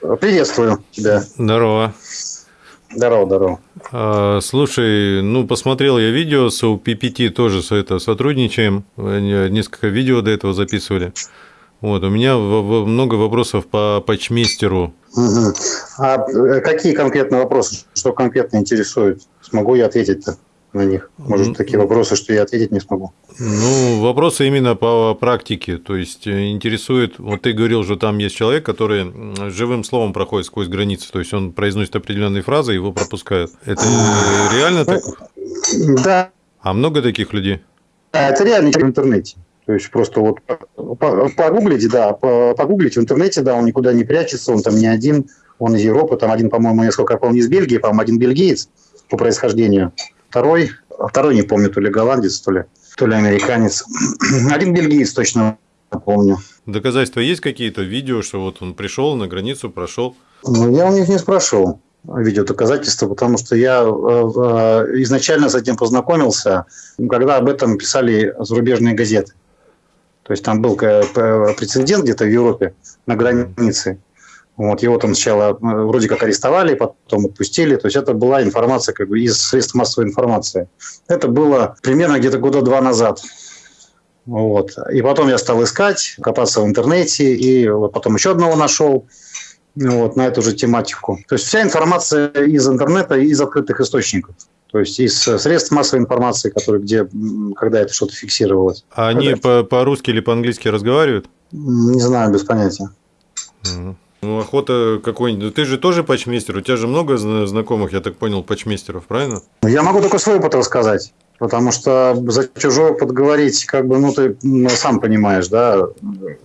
Приветствую тебя. Здорово. Здорово, здорово. А, слушай, ну посмотрел я видео с UPPT, тоже с это сотрудничаем, несколько видео до этого записывали. Вот, у меня много вопросов по патчмейстеру. Угу. А э, какие конкретно вопросы? Что конкретно интересует? Смогу я ответить-то? На них? Может, такие вопросы, что я ответить не смогу? Ну, вопросы именно по практике. То есть э, интересует, вот ты говорил, что там есть человек, который живым словом проходит сквозь границы. То есть он произносит определенные фразы, его пропускают. Это реально так? Да. А много таких людей? Это реально в интернете. То есть просто вот погуглите, да, погуглите в интернете, да, он никуда не прячется, он там не один, он из Европы, там один, по-моему, несколько я помню, из Бельгии, по-моему, один бельгиец по происхождению. Второй, второй не помню, то ли голландец, то ли, то ли американец. Один бельгиец точно помню. Доказательства есть какие-то? Видео, что вот он пришел на границу, прошел? Ну, я у них не спрашивал видео доказательства, потому что я э, э, изначально с этим познакомился, когда об этом писали зарубежные газеты. То есть там был э, прецедент где-то в Европе на границе. Вот, его там сначала э, вроде как арестовали, потом отпустили. То есть это была информация как бы из средств массовой информации. Это было примерно где-то года два назад. Вот. И потом я стал искать, копаться в интернете, и потом еще одного нашел вот, на эту же тематику. То есть вся информация из интернета, из открытых источников. То есть из средств массовой информации, которые, где, когда это что-то фиксировалось. А они по-русски или по-английски разговаривают? Не знаю, без понятия. Угу. Ну, охота какой-нибудь. Ты же тоже патчмейстер, у тебя же много знакомых, я так понял, патчмейстеров, правильно? Я могу только свой опыт рассказать. Потому что за чужой опыт говорить, как бы, ну, ты ну, сам понимаешь, да,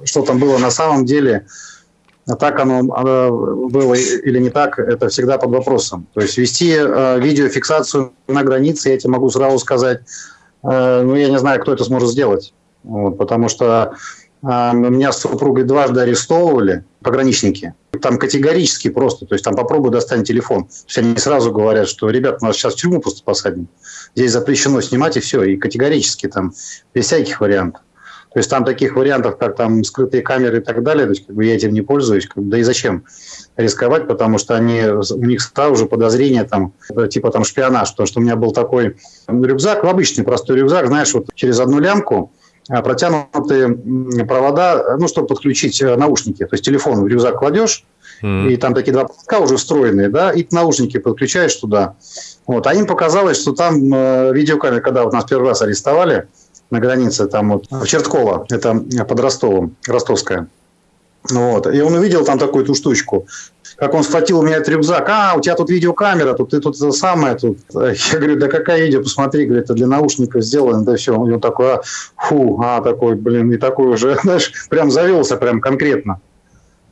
что там было на самом деле, а так оно, оно было или не так, это всегда под вопросом. То есть вести э, видеофиксацию на границе, я тебе могу сразу сказать, э, ну, я не знаю, кто это сможет сделать. Вот, потому что меня с супругой дважды арестовывали, пограничники. Там категорически просто, то есть там попробуй достань телефон. То есть они сразу говорят, что, ребят, нас сейчас в тюрьму просто посадим. Здесь запрещено снимать и все. И категорически там без всяких вариантов. То есть там таких вариантов, как там скрытые камеры и так далее, то есть как бы я этим не пользуюсь. Как бы, да и зачем рисковать, потому что они, у них сразу же подозрение там, типа там шпионаж. Потому что у меня был такой рюкзак, обычный простой рюкзак, знаешь, вот через одну лямку протянутые провода, ну, чтобы подключить э, наушники. То есть телефон в рюкзак кладешь, mm. и там такие два проводка уже встроенные, да, и наушники подключаешь туда. Вот. А им показалось, что там э, видеокамера, когда вот нас первый раз арестовали на границе, там вот в Чертково, это под Ростовом, ростовская. Вот. И он увидел там такую-то штучку как он схватил у меня этот рюкзак. А, у тебя тут видеокамера, тут ты тут это самое. Тут. Я говорю, да какая видео, посмотри, говорит, это для наушников сделано. Да все, он такой, а, фу, а, такой, блин, и такой уже, знаешь, прям завелся прям конкретно.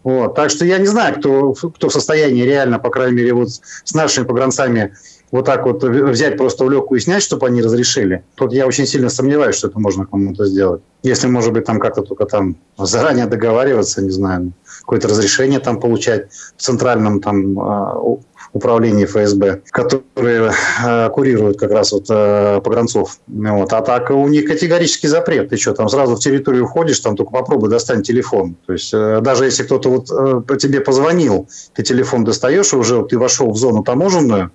Вот. Так что я не знаю, кто, кто в состоянии реально, по крайней мере, вот с нашими погранцами вот так вот взять просто в легкую и снять, чтобы они разрешили. Тут я очень сильно сомневаюсь, что это можно кому-то сделать. Если, может быть, там как-то только там заранее договариваться, не знаю, какое-то разрешение там получать в центральном там а, управлении ФСБ, которые э, курируют как раз вот э, погранцов. Вот. А так у них категорический запрет. Ты что, там сразу в территорию входишь, там только попробуй достань телефон. То есть э, даже если кто-то вот э, тебе позвонил, ты телефон достаешь, и уже ты вошел в зону таможенную, ну,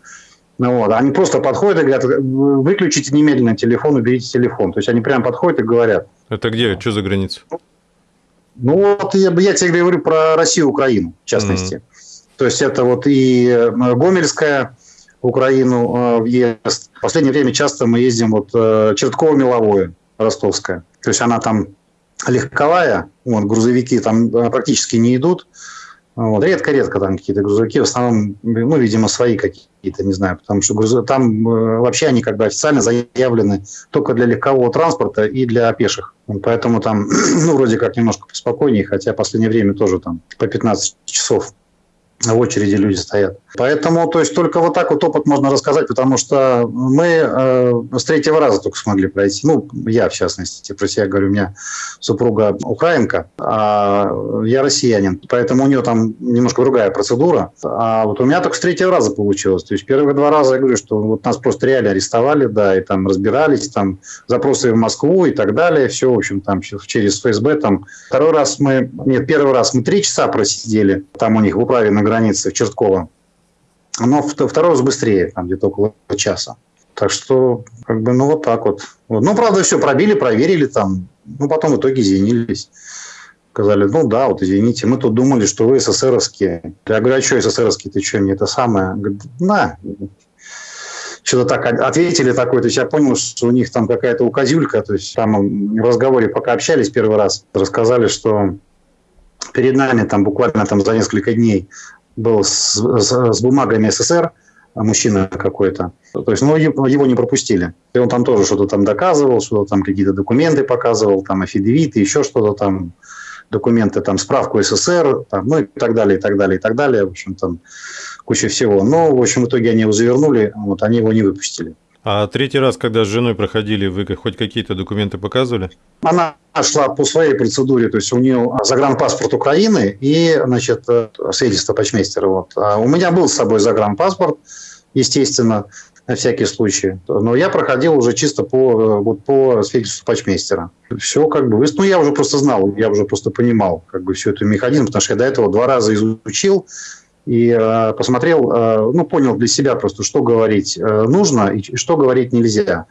вот. Они просто подходят и говорят, выключите немедленно телефон, уберите телефон. То есть они прям подходят и говорят. Это где? Что за граница? Ну, вот я, я тебе говорю про Россию и Украину, в частности. Mm-hmm. То есть это вот и э, Гомельская, Украину э, въезд. В последнее время часто мы ездим вот э, Чертково-Меловое, Ростовская. То есть она там легковая, вот, грузовики там практически не идут. Вот. Редко-редко там какие-то грузовики, в основном, ну, видимо, свои какие-то, не знаю, потому что груз... там э, вообще они как бы официально заявлены только для легкового транспорта и для пеших. Поэтому там, ну, вроде как немножко поспокойнее, хотя в последнее время тоже там по 15 часов в очереди люди стоят. Поэтому, то есть, только вот так вот опыт можно рассказать, потому что мы э, с третьего раза только смогли пройти. Ну, я, в частности, про себя говорю, у меня супруга украинка, а я россиянин. Поэтому у нее там немножко другая процедура. А вот у меня только с третьего раза получилось. То есть, первые два раза я говорю, что вот нас просто реально арестовали, да, и там разбирались, там запросы в Москву и так далее. Все, в общем, там через ФСБ там. Второй раз мы, нет, первый раз мы три часа просидели там у них в управе на границе в Чертково. Но второй раз быстрее, там где-то около часа. Так что, как бы, ну, вот так вот. вот. Ну, правда, все пробили, проверили там. Ну, потом в итоге извинились. Сказали, ну да, вот извините, мы тут думали, что вы СССРовские. Я говорю, а что СССРовские, ты что, не это самое? Говорит, на. Что-то так ответили такое, то есть я понял, что у них там какая-то указюлька, то есть там в разговоре пока общались первый раз, рассказали, что перед нами там буквально там за несколько дней был с, с, с бумагами СССР, мужчина какой-то. То есть, ну, его не пропустили. И он там тоже что-то там доказывал, что-то там какие-то документы показывал, там афидевиты, еще что-то там, документы, там, справку СССР, там, ну, и так далее, и так далее, и так далее. В общем, там куча всего. Но, в общем, в итоге они его завернули, вот, они его не выпустили. А третий раз, когда с женой проходили, вы хоть какие-то документы показывали? Она шла по своей процедуре, то есть у нее загранпаспорт Украины и, значит, свидетельство почмейстера. Вот. А у меня был с собой загранпаспорт, естественно, на всякий случай. Но я проходил уже чисто по, вот, по свидетельству почмейстера. Все как бы... Ну, я уже просто знал, я уже просто понимал как бы всю эту механизм, потому что я до этого два раза изучил, и э, посмотрел, э, ну, понял для себя просто, что говорить э, нужно и что говорить нельзя.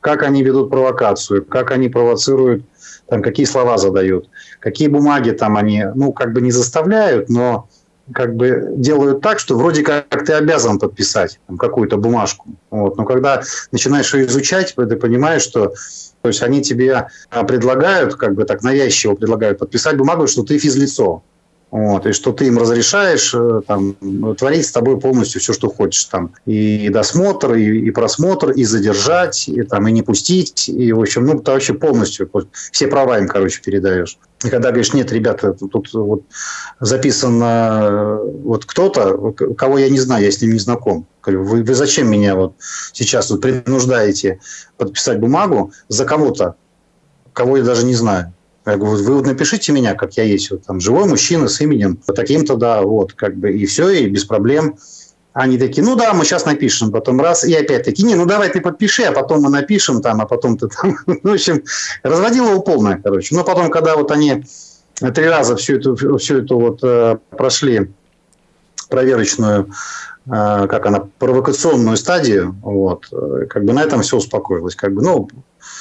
Как они ведут провокацию, как они провоцируют, там, какие слова задают, какие бумаги там они, ну, как бы не заставляют, но как бы делают так, что вроде как ты обязан подписать какую-то бумажку. Вот. Но когда начинаешь ее изучать, ты понимаешь, что то есть они тебе предлагают, как бы так навязчиво предлагают подписать бумагу, что ты физлицо. Вот, и что ты им разрешаешь э, там, творить с тобой полностью все, что хочешь. Там, и досмотр, и, и просмотр, и задержать, и, там, и не пустить. И, в общем, ну, ты вообще полностью все права им, короче, передаешь. И когда говоришь, нет, ребята, тут вот записано э, вот кто-то, кого я не знаю, я с ним не знаком. Вы, вы зачем меня вот сейчас вот принуждаете подписать бумагу за кого-то, кого я даже не знаю? Я говорю, вы вот напишите меня, как я есть, вот там живой мужчина с именем, таким-то, да, вот, как бы, и все, и без проблем. Они такие, ну да, мы сейчас напишем, потом раз, и опять такие, не, ну давай ты подпиши, а потом мы напишем там, а потом ты там, ну, в общем, разводило его полное, короче. Но потом, когда вот они три раза всю эту, всю эту вот э, прошли проверочную, э, как она, провокационную стадию, вот, э, как бы на этом все успокоилось, как бы, ну,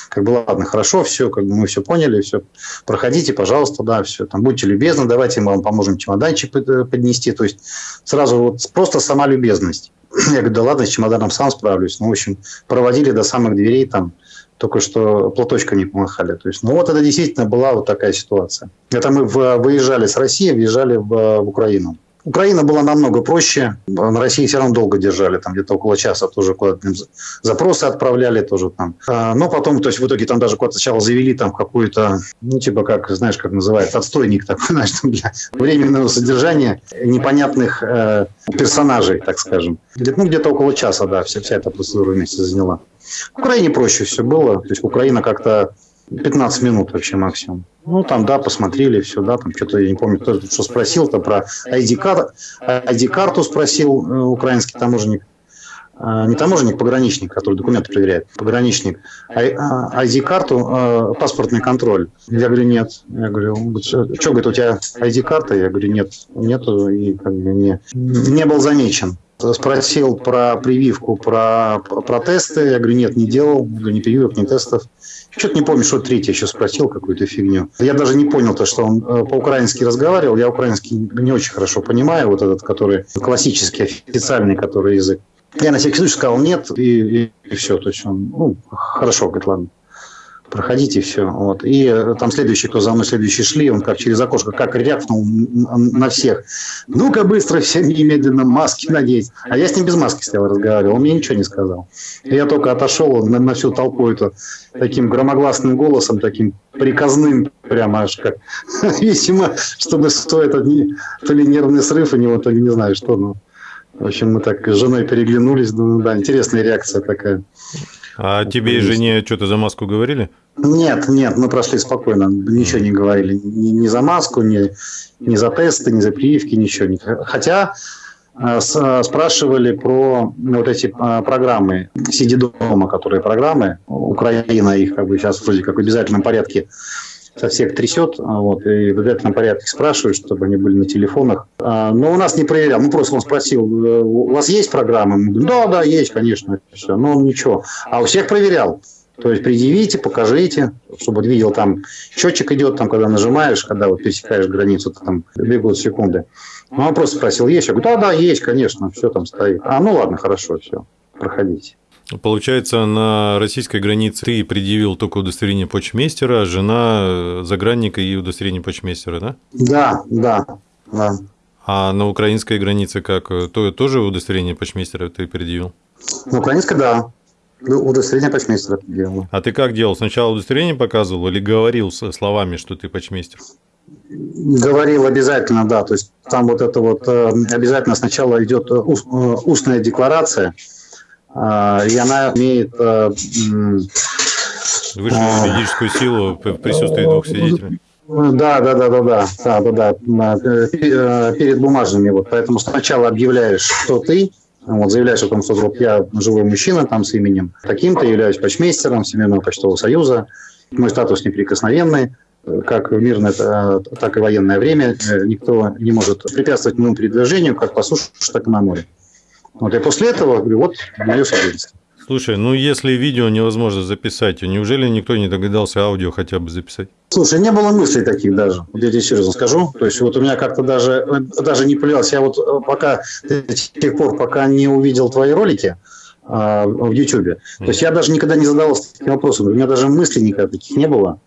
как бы, ладно, хорошо, все, как бы мы все поняли, все, проходите, пожалуйста, да, все, там, будьте любезны, давайте мы вам поможем чемоданчик поднести, то есть сразу вот просто сама любезность. Я говорю, да ладно, с чемоданом сам справлюсь. Ну, в общем, проводили до самых дверей там, только что платочка не помахали. То есть, ну вот это действительно была вот такая ситуация. Это мы выезжали с России, въезжали в, в Украину. Украина была намного проще. На России все равно долго держали, там где-то около часа тоже куда-то запросы отправляли тоже там. А, но потом, то есть в итоге там даже куда-то сначала завели там какую-то, ну типа как, знаешь, как называется, отстойник такой, знаешь, там для временного содержания непонятных э, персонажей, так скажем. Ну где-то около часа, да, вся, вся эта процедура вместе заняла. В Украине проще все было, то есть Украина как-то 15 минут вообще максимум. Ну, там, да, посмотрели, все, да, там что-то, я не помню, кто что спросил, там про ID-карту ID спросил э, украинский таможенник. А, не таможенник, пограничник, который документы проверяет, пограничник. ID-карту, а, э, паспортный контроль. Я говорю, нет. Я говорю, что, говорит, у тебя ID-карта? Я говорю, нет, нету, и как бы не, не был замечен спросил про прививку, про, про тесты. Я говорю, нет, не делал, ни прививок, ни тестов. Что-то не помню, что третий еще спросил какую-то фигню. Я даже не понял то, что он э, по-украински разговаривал. Я украинский не очень хорошо понимаю, вот этот, который классический, официальный, который язык. Я на всякий случай сказал нет, и, и, и все. То есть он, ну, хорошо, говорит, ладно. Проходите все. Вот. И э, там следующий, кто за мной следующий шли, он как через окошко, как рявкнул на всех. Ну-ка быстро все немедленно маски надеть. А я с ним без маски стоял, разговаривал, он мне ничего не сказал. Я только отошел на, на всю толпу это таким громогласным голосом, таким приказным, прямо аж как, видимо, чтобы стоит то ли нервный срыв у него, то ли не знаю что, но в общем, мы так с женой переглянулись, да, интересная реакция такая. А тебе и жене что-то за маску говорили? Нет, нет, мы прошли спокойно, ничего не говорили. Ни, ни за маску, ни, ни за тесты, ни за прививки, ничего. Хотя э, спрашивали про вот эти э, программы «Сиди дома», которые программы, Украина их как бы сейчас вроде как в обязательном порядке со всех трясет, вот, и в обязательном порядке спрашивают, чтобы они были на телефонах. А, но у нас не проверял. Ну, просто он спросил, «Э, у вас есть программы? Мы говорим, да, да, есть, конечно. Все. Но он ничего. А у всех проверял. То есть предъявите, покажите, чтобы видел, там счетчик идет, там, когда нажимаешь, когда вот пересекаешь границу, то там бегут секунды. Ну, он просто спросил, есть? Я говорю, да, да, есть, конечно, все там стоит. А, ну ладно, хорошо, все, проходите. Получается, на российской границе ты предъявил только удостоверение почмейстера, а жена загранника и удостоверение почмейстера, да? Да, да, да. А на украинской границе как? То, тоже удостоверение почмейстера ты предъявил? На украинской, да. Удостоверение почмейстера предъявил. А ты как делал? Сначала удостоверение показывал или говорил словами, что ты почмейстер? Говорил обязательно, да. То есть там вот это вот э, обязательно сначала идет э, устная декларация, и она имеет э, высшую а, юридическую силу в присутствии двух свидетелей. Да, да, да, да, да, да, да, да, э, э, перед бумажными. Вот, поэтому сначала объявляешь, кто ты, вот, заявляешь о том, что вот я живой мужчина там с именем таким-то, являюсь почмейстером Всемирного почтового союза, мой статус неприкосновенный, как в мирное, так и военное время никто не может препятствовать моему передвижению как по суше, так и на море. Вот, и после этого говорю, вот мое свидетельство. Слушай, ну если видео невозможно записать, неужели никто не догадался аудио хотя бы записать? Слушай, не было мыслей таких даже, вот я тебе серьезно скажу. То есть вот у меня как-то даже, даже не появилось. Я вот пока, до тех пор, пока не увидел твои ролики, а, в YouTube. То есть я даже никогда не задавался таким вопросом. У меня даже мыслей никогда таких не было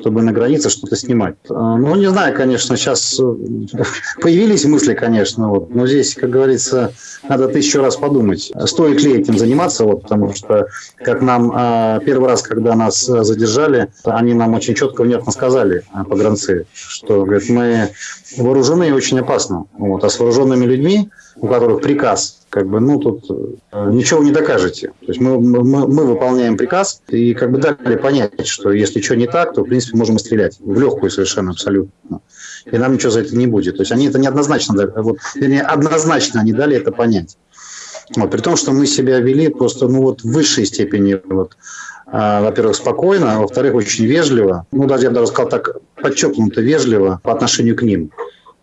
чтобы на границе что-то снимать. А, ну, не знаю, конечно, сейчас э, появились мысли, конечно, вот, но здесь, как говорится, надо тысячу раз подумать, стоит ли этим заниматься, вот, потому что, как нам а, первый раз, когда нас задержали, они нам очень четко, внятно сказали, а, погранцы, что, говорят, мы вооружены и очень опасно, вот, а с вооруженными людьми, у которых приказ, как бы, ну, тут э, ничего не докажете. То есть мы, мы, мы выполняем приказ и как бы дали понять, что если что не так, то, в принципе, можем стрелять. В легкую совершенно, абсолютно. И нам ничего за это не будет. То есть они это неоднозначно, вот, вернее, однозначно они дали это понять. Вот, при том, что мы себя вели просто, ну, вот в высшей степени, вот, а, во-первых, спокойно, а во-вторых, очень вежливо. Ну, даже я бы даже сказал так, подчеркнуто вежливо по отношению к ним.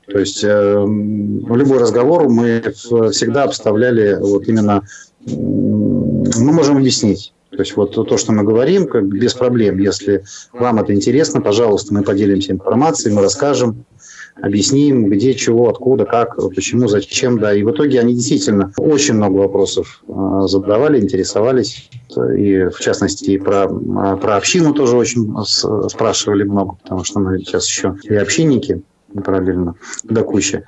То есть э, любой разговор мы всегда обставляли вот именно, мы можем объяснить. То есть вот то, что мы говорим, как без проблем. Если вам это интересно, пожалуйста, мы поделимся информацией, мы расскажем, объясним, где, чего, откуда, как, почему, зачем, да. И в итоге они действительно очень много вопросов э, задавали, интересовались. И в частности, и про, про общину тоже очень спрашивали много, потому что мы сейчас еще и общинники параллельно до кучи.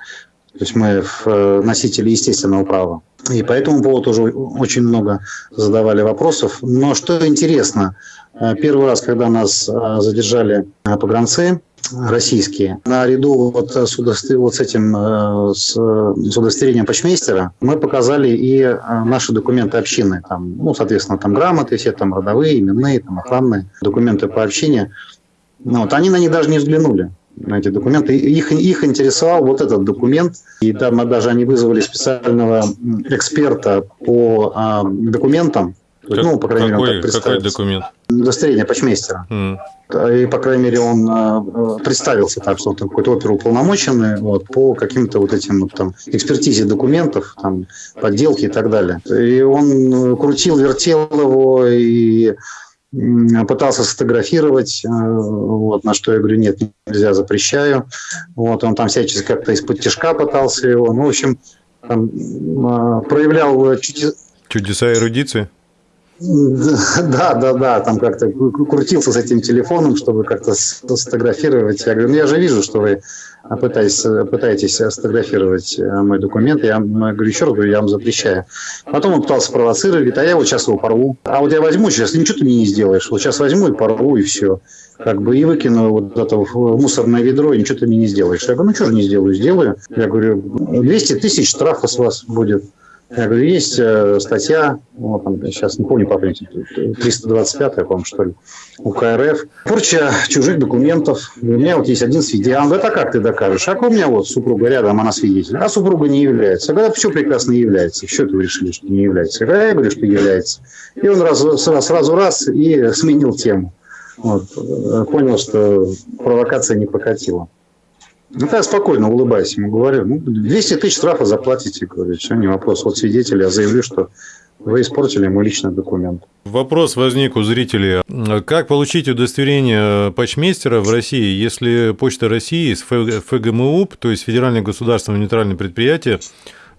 То есть мы э, носители естественного права. И по этому поводу тоже очень много задавали вопросов. Но что интересно, э, первый раз, когда нас э, задержали погранцы российские, наряду вот с, вот с этим с, с удостоверением почмейстера мы показали и наши документы общины. Там, ну, соответственно, там грамоты все, там родовые, именные, там охранные документы по общине. Ну, вот, они на них даже не взглянули на эти документы. Их, их интересовал вот этот документ. И там даже они вызвали специального эксперта по а, документам. Как, ну, по крайней какой, мере, он какой документ? Удостоверение почмейстера. Mm. И, по крайней мере, он а, представился так, что он какой-то оперуполномоченный вот, по каким-то вот этим вот, там, экспертизе документов, там, подделки и так далее. И он крутил, вертел его, и пытался сфотографировать, э, вот, на что я говорю, нет, нельзя, запрещаю. Вот, он там всячески как-то из-под тяжка пытался его. Ну, в общем, там, э, проявлял чудес... чудеса эрудиции? Да, да, да, там как-то крутился с этим телефоном, чтобы как-то сфотографировать. Я говорю, ну я же вижу, что вы пытаетесь, пытаетесь сфотографировать э, мой документ. Я говорю, еще раз говорю, я вам запрещаю. Потом он пытался провоцировать, а я вот сейчас его порву. А вот я возьму сейчас, ничего ты мне не сделаешь. Вот сейчас возьму и порву, и все. Как бы и выкину вот это в мусорное ведро, и ничего ты мне не сделаешь. Я говорю, ну что же не сделаю, сделаю. Я говорю, 200 тысяч штрафа с вас будет. Я говорю, есть э, статья, вот, там, сейчас не помню по памяти, 325, по-моему, что ли, УК РФ. Порча чужих документов. У меня вот есть один свидетель. А это как ты докажешь? А у меня вот супруга рядом, она свидетель. А супруга не является. А когда все прекрасно является. Что ты решили, что не является? Когда я говорю, что является. И он раз, сразу, сразу раз и сменил тему. Вот. Понял, что провокация не прокатила. Ну, я спокойно улыбаюсь ему, говорю, ну, 200 тысяч штрафа заплатите, говорю, все, не вопрос. Вот свидетель, я заявлю, что вы испортили мой личный документ. Вопрос возник у зрителей. Как получить удостоверение почмейстера в России, если Почта России с ФГМУП, то есть Федеральное государственное нейтральное предприятие,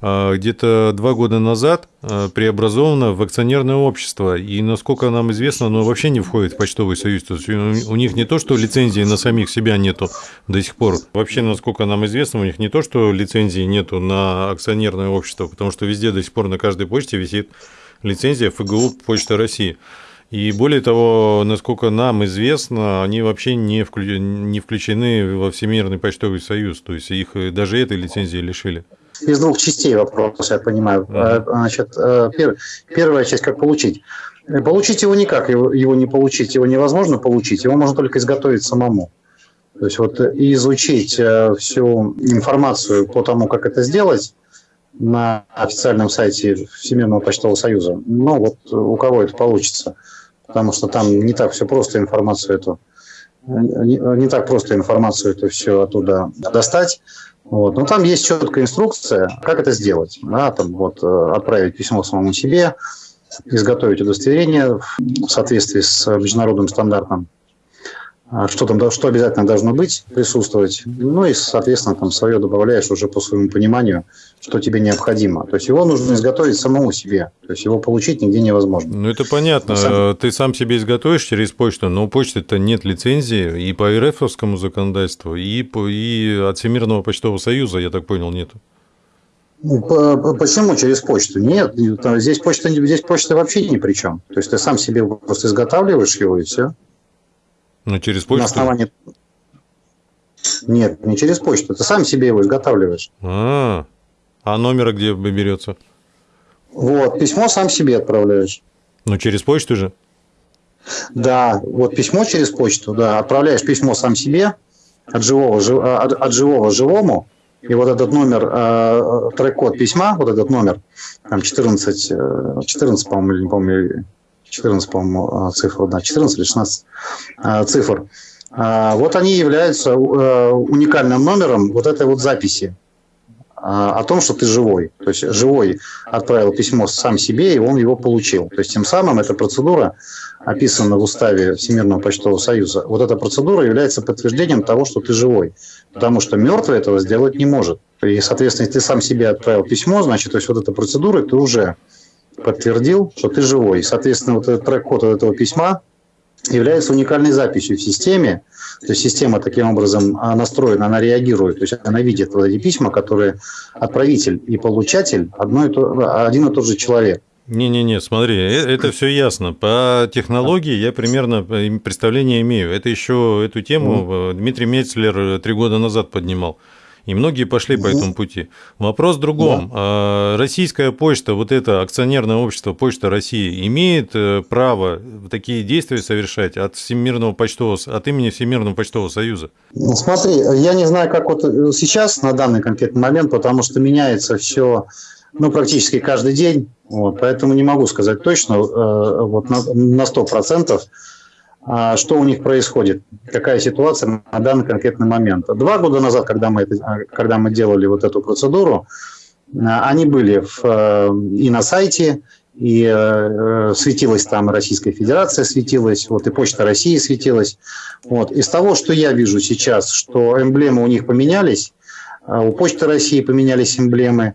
где-то два года назад а, преобразовано в акционерное общество, и, насколько нам известно, оно вообще не входит в почтовый союз. То есть у них не то, что лицензии на самих себя нету до сих пор. Вообще, насколько нам известно, у них не то, что лицензии нету на акционерное общество, потому что везде до сих пор на каждой почте висит лицензия ФГУ Почта России. И более того, насколько нам известно, они вообще не, включены во Всемирный почтовый союз. То есть их даже этой лицензии лишили из двух частей вопрос, я понимаю. Mm-hmm. Значит, э, пер, первая часть, как получить. Получить его никак, его, его не получить, его невозможно получить, его можно только изготовить самому. То есть вот изучить э, всю информацию по тому, как это сделать на официальном сайте Всемирного почтового союза. Ну вот у кого это получится, потому что там не так все просто информацию эту, не, не так просто информацию эту все оттуда достать. Вот. Но там есть четкая инструкция, как это сделать. Да, там, вот, э, отправить письмо самому себе, изготовить удостоверение в соответствии с международным стандартом что там, что обязательно должно быть, присутствовать. Ну и, соответственно, там свое добавляешь уже по своему пониманию, что тебе необходимо. То есть его нужно изготовить самому себе. То есть его получить нигде невозможно. Ну это понятно. Сам... Ты сам себе изготовишь через почту, но у почты-то нет лицензии и по РФовскому законодательству, и, по, и от Всемирного почтового союза, я так понял, нету. Ну, почему через почту? Нет, здесь почта, здесь почта вообще ни при чем. То есть ты сам себе просто изготавливаешь его и все. Ну, через почту? На основании... Нет, не через почту. Ты сам себе его изготавливаешь. А, а номера где берется? Вот, письмо сам себе отправляешь. Ну, через почту же? Да, вот письмо через почту, да. Отправляешь письмо сам себе от живого, а, от, от живого живому. И вот этот номер, э, трек-код письма, вот этот номер, там 14, 14 э, по-моему, или не помню, 14, по-моему, цифр, да, 14 или 16 а, цифр. А, вот они являются э, уникальным номером вот этой вот записи а, о том, что ты живой. То есть живой отправил письмо сам себе, и он его получил. То есть тем самым эта процедура описана в уставе Всемирного почтового союза. Вот эта процедура является подтверждением того, что ты живой. Потому что мертвый этого сделать не может. И, соответственно, если ты сам себе отправил письмо, значит, то есть вот эта процедура, ты уже подтвердил, что ты живой. Соответственно, вот этот трек-код этого письма является уникальной записью в системе. То есть система таким образом настроена, она реагирует. То есть она видит вот эти письма, которые отправитель и получатель одно и то, один и тот же человек. Не-не-не, смотри, э, это все ясно. По технологии я примерно э, представление имею. Это еще эту тему Дмитрий Мецлер э, три года назад поднимал. И многие пошли по этому пути. Вопрос в другом. Да. Российская почта, вот это акционерное общество Почта России, имеет э, право такие действия совершать от Всемирного почтового, от имени Всемирного почтового союза? Ну, смотри, я не знаю, как вот э, сейчас, на данный конкретный момент, потому что меняется все ну, практически каждый день, вот, поэтому не могу сказать точно, э, вот на, на 100%, а, что у них происходит, какая ситуация на данный конкретный момент. Два года назад, когда мы, это, а, когда мы делали вот эту процедуру, а, они были в, э, и на сайте, и э, светилась там Российская Федерация, светилась, вот и Почта России светилась. Вот. Из того, что я вижу сейчас, что эмблемы у них поменялись, у Почты России поменялись эмблемы,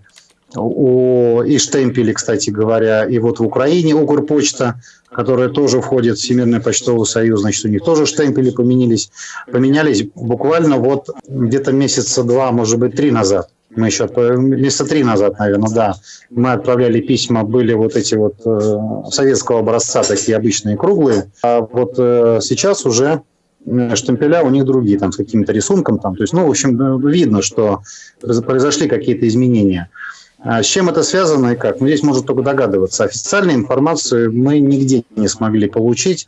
о, штемпели, кстати говоря, и вот в Украине Укрпочта, которая тоже входит в Всемирный почтовый союз, значит, у них тоже штемпели поменялись, поменялись буквально вот где-то месяца два, может быть, три назад. Мы еще месяца три назад, наверное, да, мы отправляли письма, были вот эти вот э, советского образца, такие обычные круглые, а вот э, сейчас уже Э, штемпеля у них другие, там, с каким-то рисунком. Там. То есть, ну, в общем, э, видно, что произошли какие-то изменения. А с чем это связано и как? Ну, здесь можно только догадываться. Официальной информацию мы нигде не смогли получить.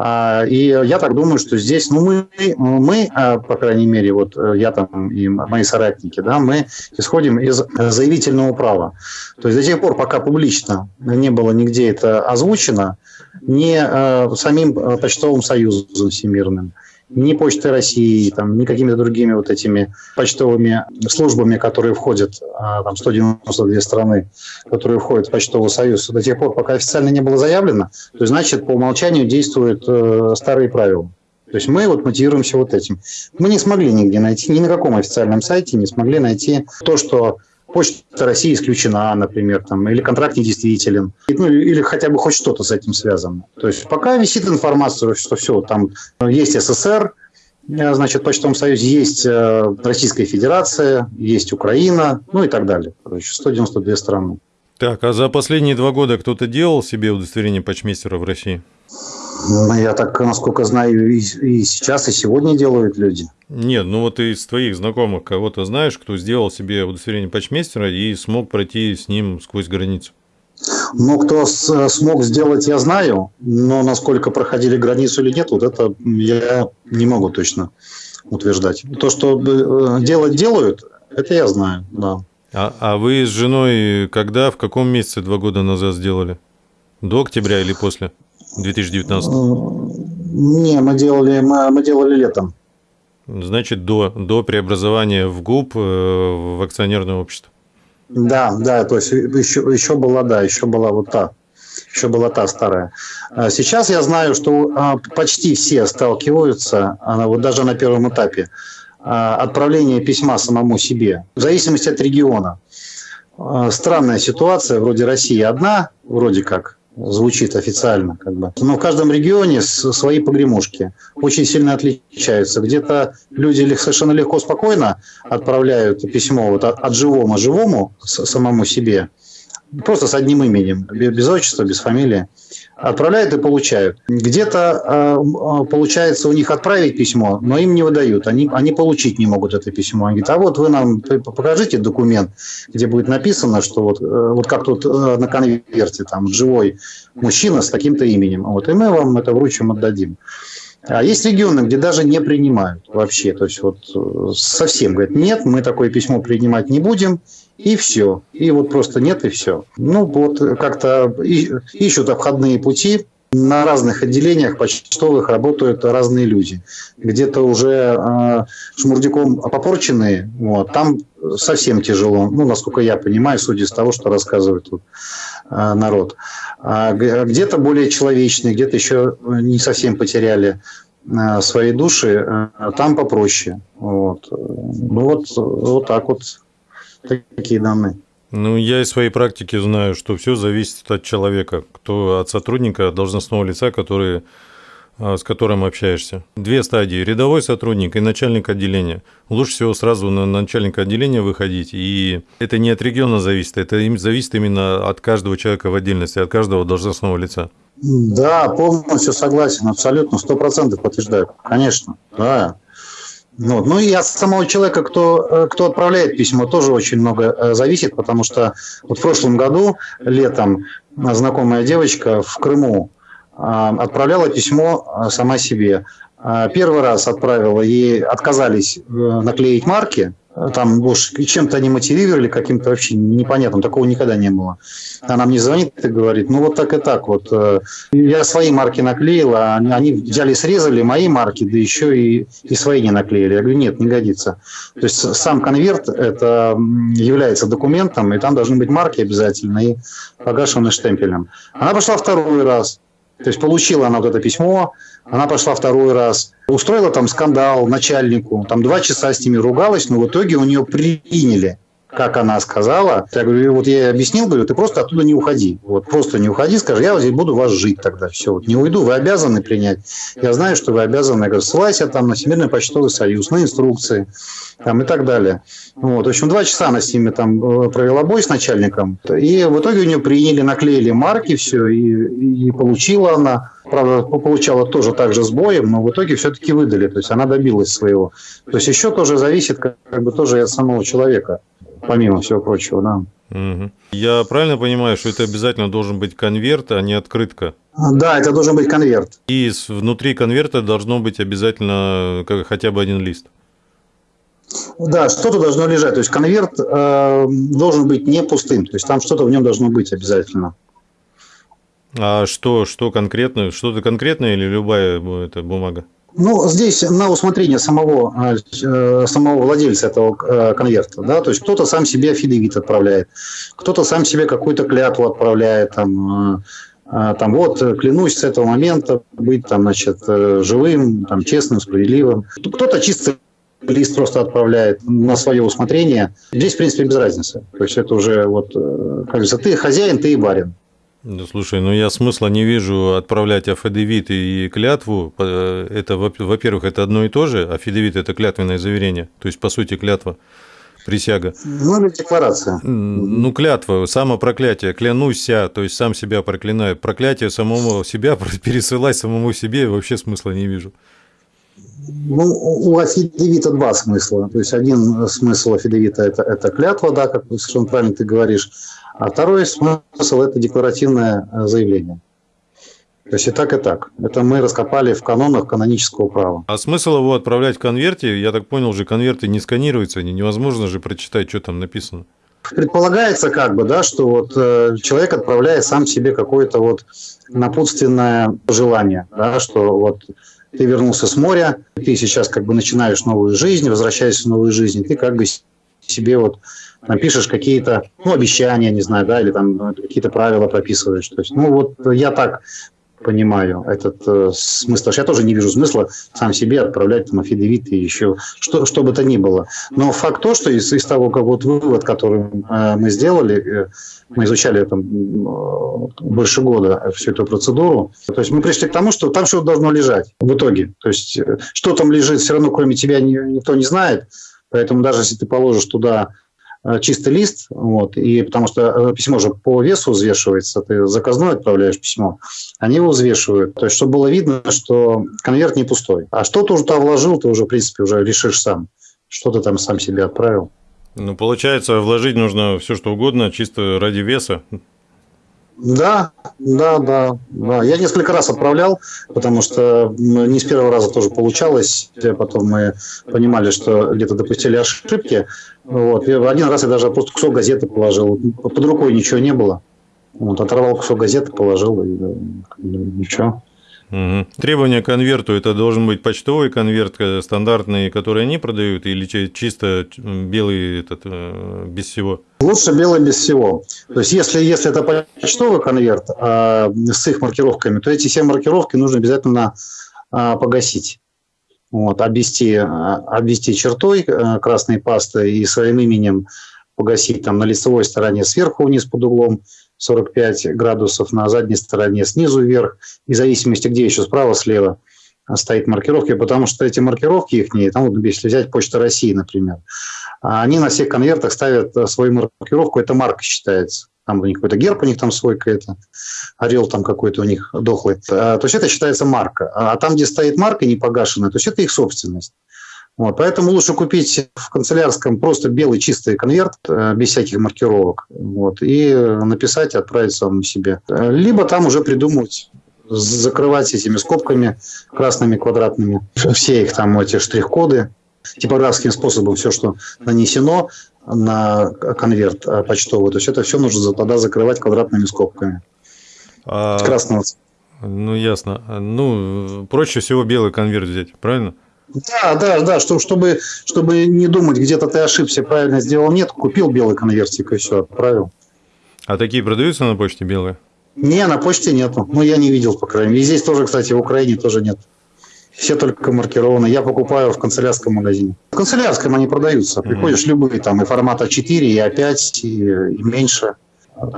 А, и я так думаю, что здесь, ну, мы, мы, а, по крайней мере, вот э, я там и мои соратники, да, мы исходим из заявительного права. То есть до тех пор, пока публично не было нигде это озвучено, не э, самим э, почтовым союзом всемирным, ни Почтой России, там, ни какими-то другими вот этими почтовыми службами, которые входят, а, там 192 страны, которые входят в Почтовый союз, до тех пор, пока официально не было заявлено, то значит по умолчанию действуют э, старые правила. То есть мы вот мотивируемся вот этим. Мы не смогли нигде найти, ни на каком официальном сайте не смогли найти то, что Почта России исключена, например, там, или контракт недействителен, ну, или хотя бы хоть что-то с этим связано. То есть пока висит информация, что все, там есть СССР, э, значит, в Почтовом Союзе есть э, Российская Федерация, есть Украина, ну и так далее. Короче, 192 страны. Так, а за последние два года кто-то делал себе удостоверение почмейстера в России? Ну, я так, насколько знаю, и, и сейчас, и сегодня делают люди. Нет, ну вот из твоих знакомых кого-то знаешь, кто сделал себе удостоверение почмейстера и смог пройти с ним сквозь границу? Ну, кто смог сделать, я знаю, но насколько проходили границу или нет, вот это я не могу точно утверждать. То, что э, делать делают, это я знаю, да. А, а вы с женой когда, в каком месяце два года назад сделали? До октября или после? 2019? Не, мы делали, мы, мы делали летом. Значит, до, до преобразования в ГУП э, в акционерное общество. Да, да, то есть еще, еще была, да, еще была вот та, еще была та старая. А сейчас я знаю, что а, почти все сталкиваются, вот даже на первом этапе, а, отправление письма самому себе, в зависимости от региона. Странная ситуация, вроде России одна, вроде как, звучит официально. Как бы. Но в каждом регионе свои погремушки очень сильно отличаются. Где-то люди совершенно легко, спокойно отправляют письмо вот от, от живому живому самому себе, просто с одним именем, без отчества, без фамилии отправляют и получают. Где-то э, получается у них отправить письмо, но им не выдают, они, они получить не могут это письмо. Они говорят, а вот вы нам покажите документ, где будет написано, что вот, э, вот как тут э, на конверте там живой мужчина с таким-то именем, вот, и мы вам это вручим, отдадим. А есть регионы, где даже не принимают вообще. То есть вот э, совсем говорят, нет, мы такое письмо принимать не будем, и все. И вот просто нет, и все. Ну, вот как-то ищут обходные пути. На разных отделениях почтовых работают разные люди. Где-то уже э, шмурдяком попорченные, вот, там совсем тяжело, ну, насколько я понимаю, судя из того, что рассказывает тут э, народ. А где-то более человечные, где-то еще не совсем потеряли э, свои души, э, там попроще. Вот. Ну, вот, вот так вот такие данные. Ну, я из своей практики знаю, что все зависит от человека, кто от сотрудника, должностного лица, который, а, с которым общаешься. Две стадии. Рядовой сотрудник и начальник отделения. Лучше всего сразу на начальника отделения выходить. И это не от региона зависит, это зависит именно от каждого человека в отдельности, от каждого должностного лица. Да, полностью согласен, абсолютно, сто процентов подтверждаю. Конечно, да. Вот. Ну и от самого человека, кто, э, кто отправляет письмо, тоже очень много э, зависит, потому что вот в прошлом году, летом, знакомая девочка в Крыму э, отправляла письмо сама себе. Первый раз отправила, ей отказались наклеить марки, там уж чем-то они мотивировали, каким-то вообще непонятным, такого никогда не было. Она мне звонит и говорит, ну вот так и так вот. Э, я свои марки наклеил, а они взяли, срезали мои марки, да еще и, и свои не наклеили. Я говорю, нет, не годится. То есть сам конверт это является документом, и там должны быть марки обязательно и погашенные штемпелем. Она пошла второй раз. То есть получила она вот это письмо, она пошла второй раз, устроила там скандал начальнику, там два часа с ними ругалась, но в итоге у нее приняли как она сказала. Я говорю, вот я ей объяснил, говорю, ты просто оттуда не уходи. Вот просто не уходи, скажи, я вот здесь буду вас жить тогда. Все, вот не уйду, вы обязаны принять. Я знаю, что вы обязаны. Я говорю, ссылайся там на Всемирный почтовый союз, на инструкции там, и так далее. Вот. В общем, два часа она с ними там э, провела бой с начальником. И в итоге у нее приняли, наклеили марки, все, и, и получила она. Правда, получала тоже так же с боем, но в итоге все-таки выдали. То есть она добилась своего. То есть еще тоже зависит как, как бы тоже от самого человека, помимо всего прочего, да. Угу. Я правильно понимаю, что это обязательно должен быть конверт, а не открытка? Да, это должен быть конверт. И внутри конверта должно быть обязательно хотя бы один лист. Да, что-то должно лежать. То есть конверт э, должен быть не пустым. То есть там что-то в нем должно быть обязательно. А что, что конкретно? Что-то конкретное или любая это бумага? Ну, здесь на усмотрение самого, э, самого владельца этого э, конверта. Да? То есть кто-то сам себе афидевит отправляет, кто-то сам себе какую-то клятву отправляет. Там, э, там вот клянусь с этого момента быть там, значит, живым, там, честным, справедливым. Кто-то чисто лист просто отправляет на свое усмотрение. Здесь, в принципе, без разницы. То есть это уже вот, как говорится, ты хозяин, ты и барин. Да, слушай, ну я смысла не вижу отправлять афидевит и клятву. Это, во-первых, это одно и то же. Афидевит – это клятвенное заверение, то есть, по сути, клятва, присяга. Ну, или декларация. Ну, клятва, самопроклятие, клянуся, то есть, сам себя проклинаю. Проклятие самому себя пересылать самому себе вообще смысла не вижу. Ну, у афидевита два смысла. То есть, один смысл афидевита – это, это клятва, да, как совершенно правильно ты говоришь. А второй смысл – это декларативное э, заявление. То есть и так, и так. Это мы раскопали в канонах канонического права. А смысл его отправлять в конверте? Я так понял, же конверты не сканируются, невозможно же прочитать, что там написано. Предполагается как бы, да, что вот э, человек отправляет сам себе какое-то вот напутственное желание, да, что вот ты вернулся с моря, ты сейчас как бы начинаешь новую жизнь, возвращаешься в новую жизнь, ты как бы себе вот напишешь какие-то, ну, обещания, не знаю, да, или там какие-то правила прописываешь. То есть, ну, вот я так понимаю этот э, смысл. Я тоже не вижу смысла сам себе отправлять там афидевит и еще что, что бы то ни было. Но факт то, что из, из того, как вот вывод, который э, мы сделали, э, мы изучали там э, больше года всю эту процедуру, то есть мы пришли к тому, что там что-то должно лежать в итоге. То есть э, что там лежит, все равно кроме тебя никто не знает. Поэтому даже если ты положишь туда Э, чистый лист, вот, и потому что э, письмо же по весу взвешивается, ты заказной отправляешь письмо, они его взвешивают, то есть чтобы было видно, что конверт не пустой. А что ты уже туда вложил, ты уже, в принципе, уже решишь сам, что ты там сам себе отправил. Ну, получается, вложить нужно все, что угодно, чисто ради веса. Да, да, да, да. Я несколько раз отправлял, потому что не с первого раза тоже получалось. Потом мы понимали, что где-то допустили ошибки. Вот. И один раз я даже просто кусок газеты положил. Под рукой ничего не было. Вот, оторвал кусок газеты, положил, и ничего. Угу. Требования к конверту это должен быть почтовый конверт э, стандартный, который они продают, или чисто белый этот э, без всего? Лучше белый без всего. То есть, если, если это почтовый конверт а, с их маркировками, то эти все маркировки нужно обязательно а, погасить. Вот, обвести, обвести чертой красной пастой и своим именем погасить там на лицевой стороне сверху вниз под углом 45 градусов, на задней стороне снизу вверх, и в зависимости, где еще справа, слева стоит маркировки, потому что эти маркировки их, там, вот, если взять Почта России, например, они на всех конвертах ставят свою маркировку, это марка считается. Там у них какой-то герб, у них там свой какой-то, орел там какой-то у них дохлый. А, то есть это считается марка. А там, где стоит марка не погашенная, то есть это их собственность. Вот, поэтому лучше купить в канцелярском просто белый чистый конверт, э, без всяких маркировок, вот, и написать и отправить самому себе. Либо там уже придумать закрывать этими скобками красными квадратными все их там эти штрих-коды типографским способом все, что нанесено на конверт почтовый, то есть это все нужно тогда закрывать квадратными скобками. А... Красного Ну, ясно. Ну, проще всего белый конверт взять, правильно? Да, да, да, что, чтобы, чтобы не думать, где-то ты ошибся, правильно сделал, нет, купил белый конвертик и все, отправил. А такие продаются на почте белые? Не, на почте нету. Ну, я не видел, по крайней мере. И здесь тоже, кстати, в Украине тоже нет. Все только маркированы. Я покупаю в канцелярском магазине. В канцелярском они продаются. Приходишь любые, там и формата 4, и А5, и, и меньше.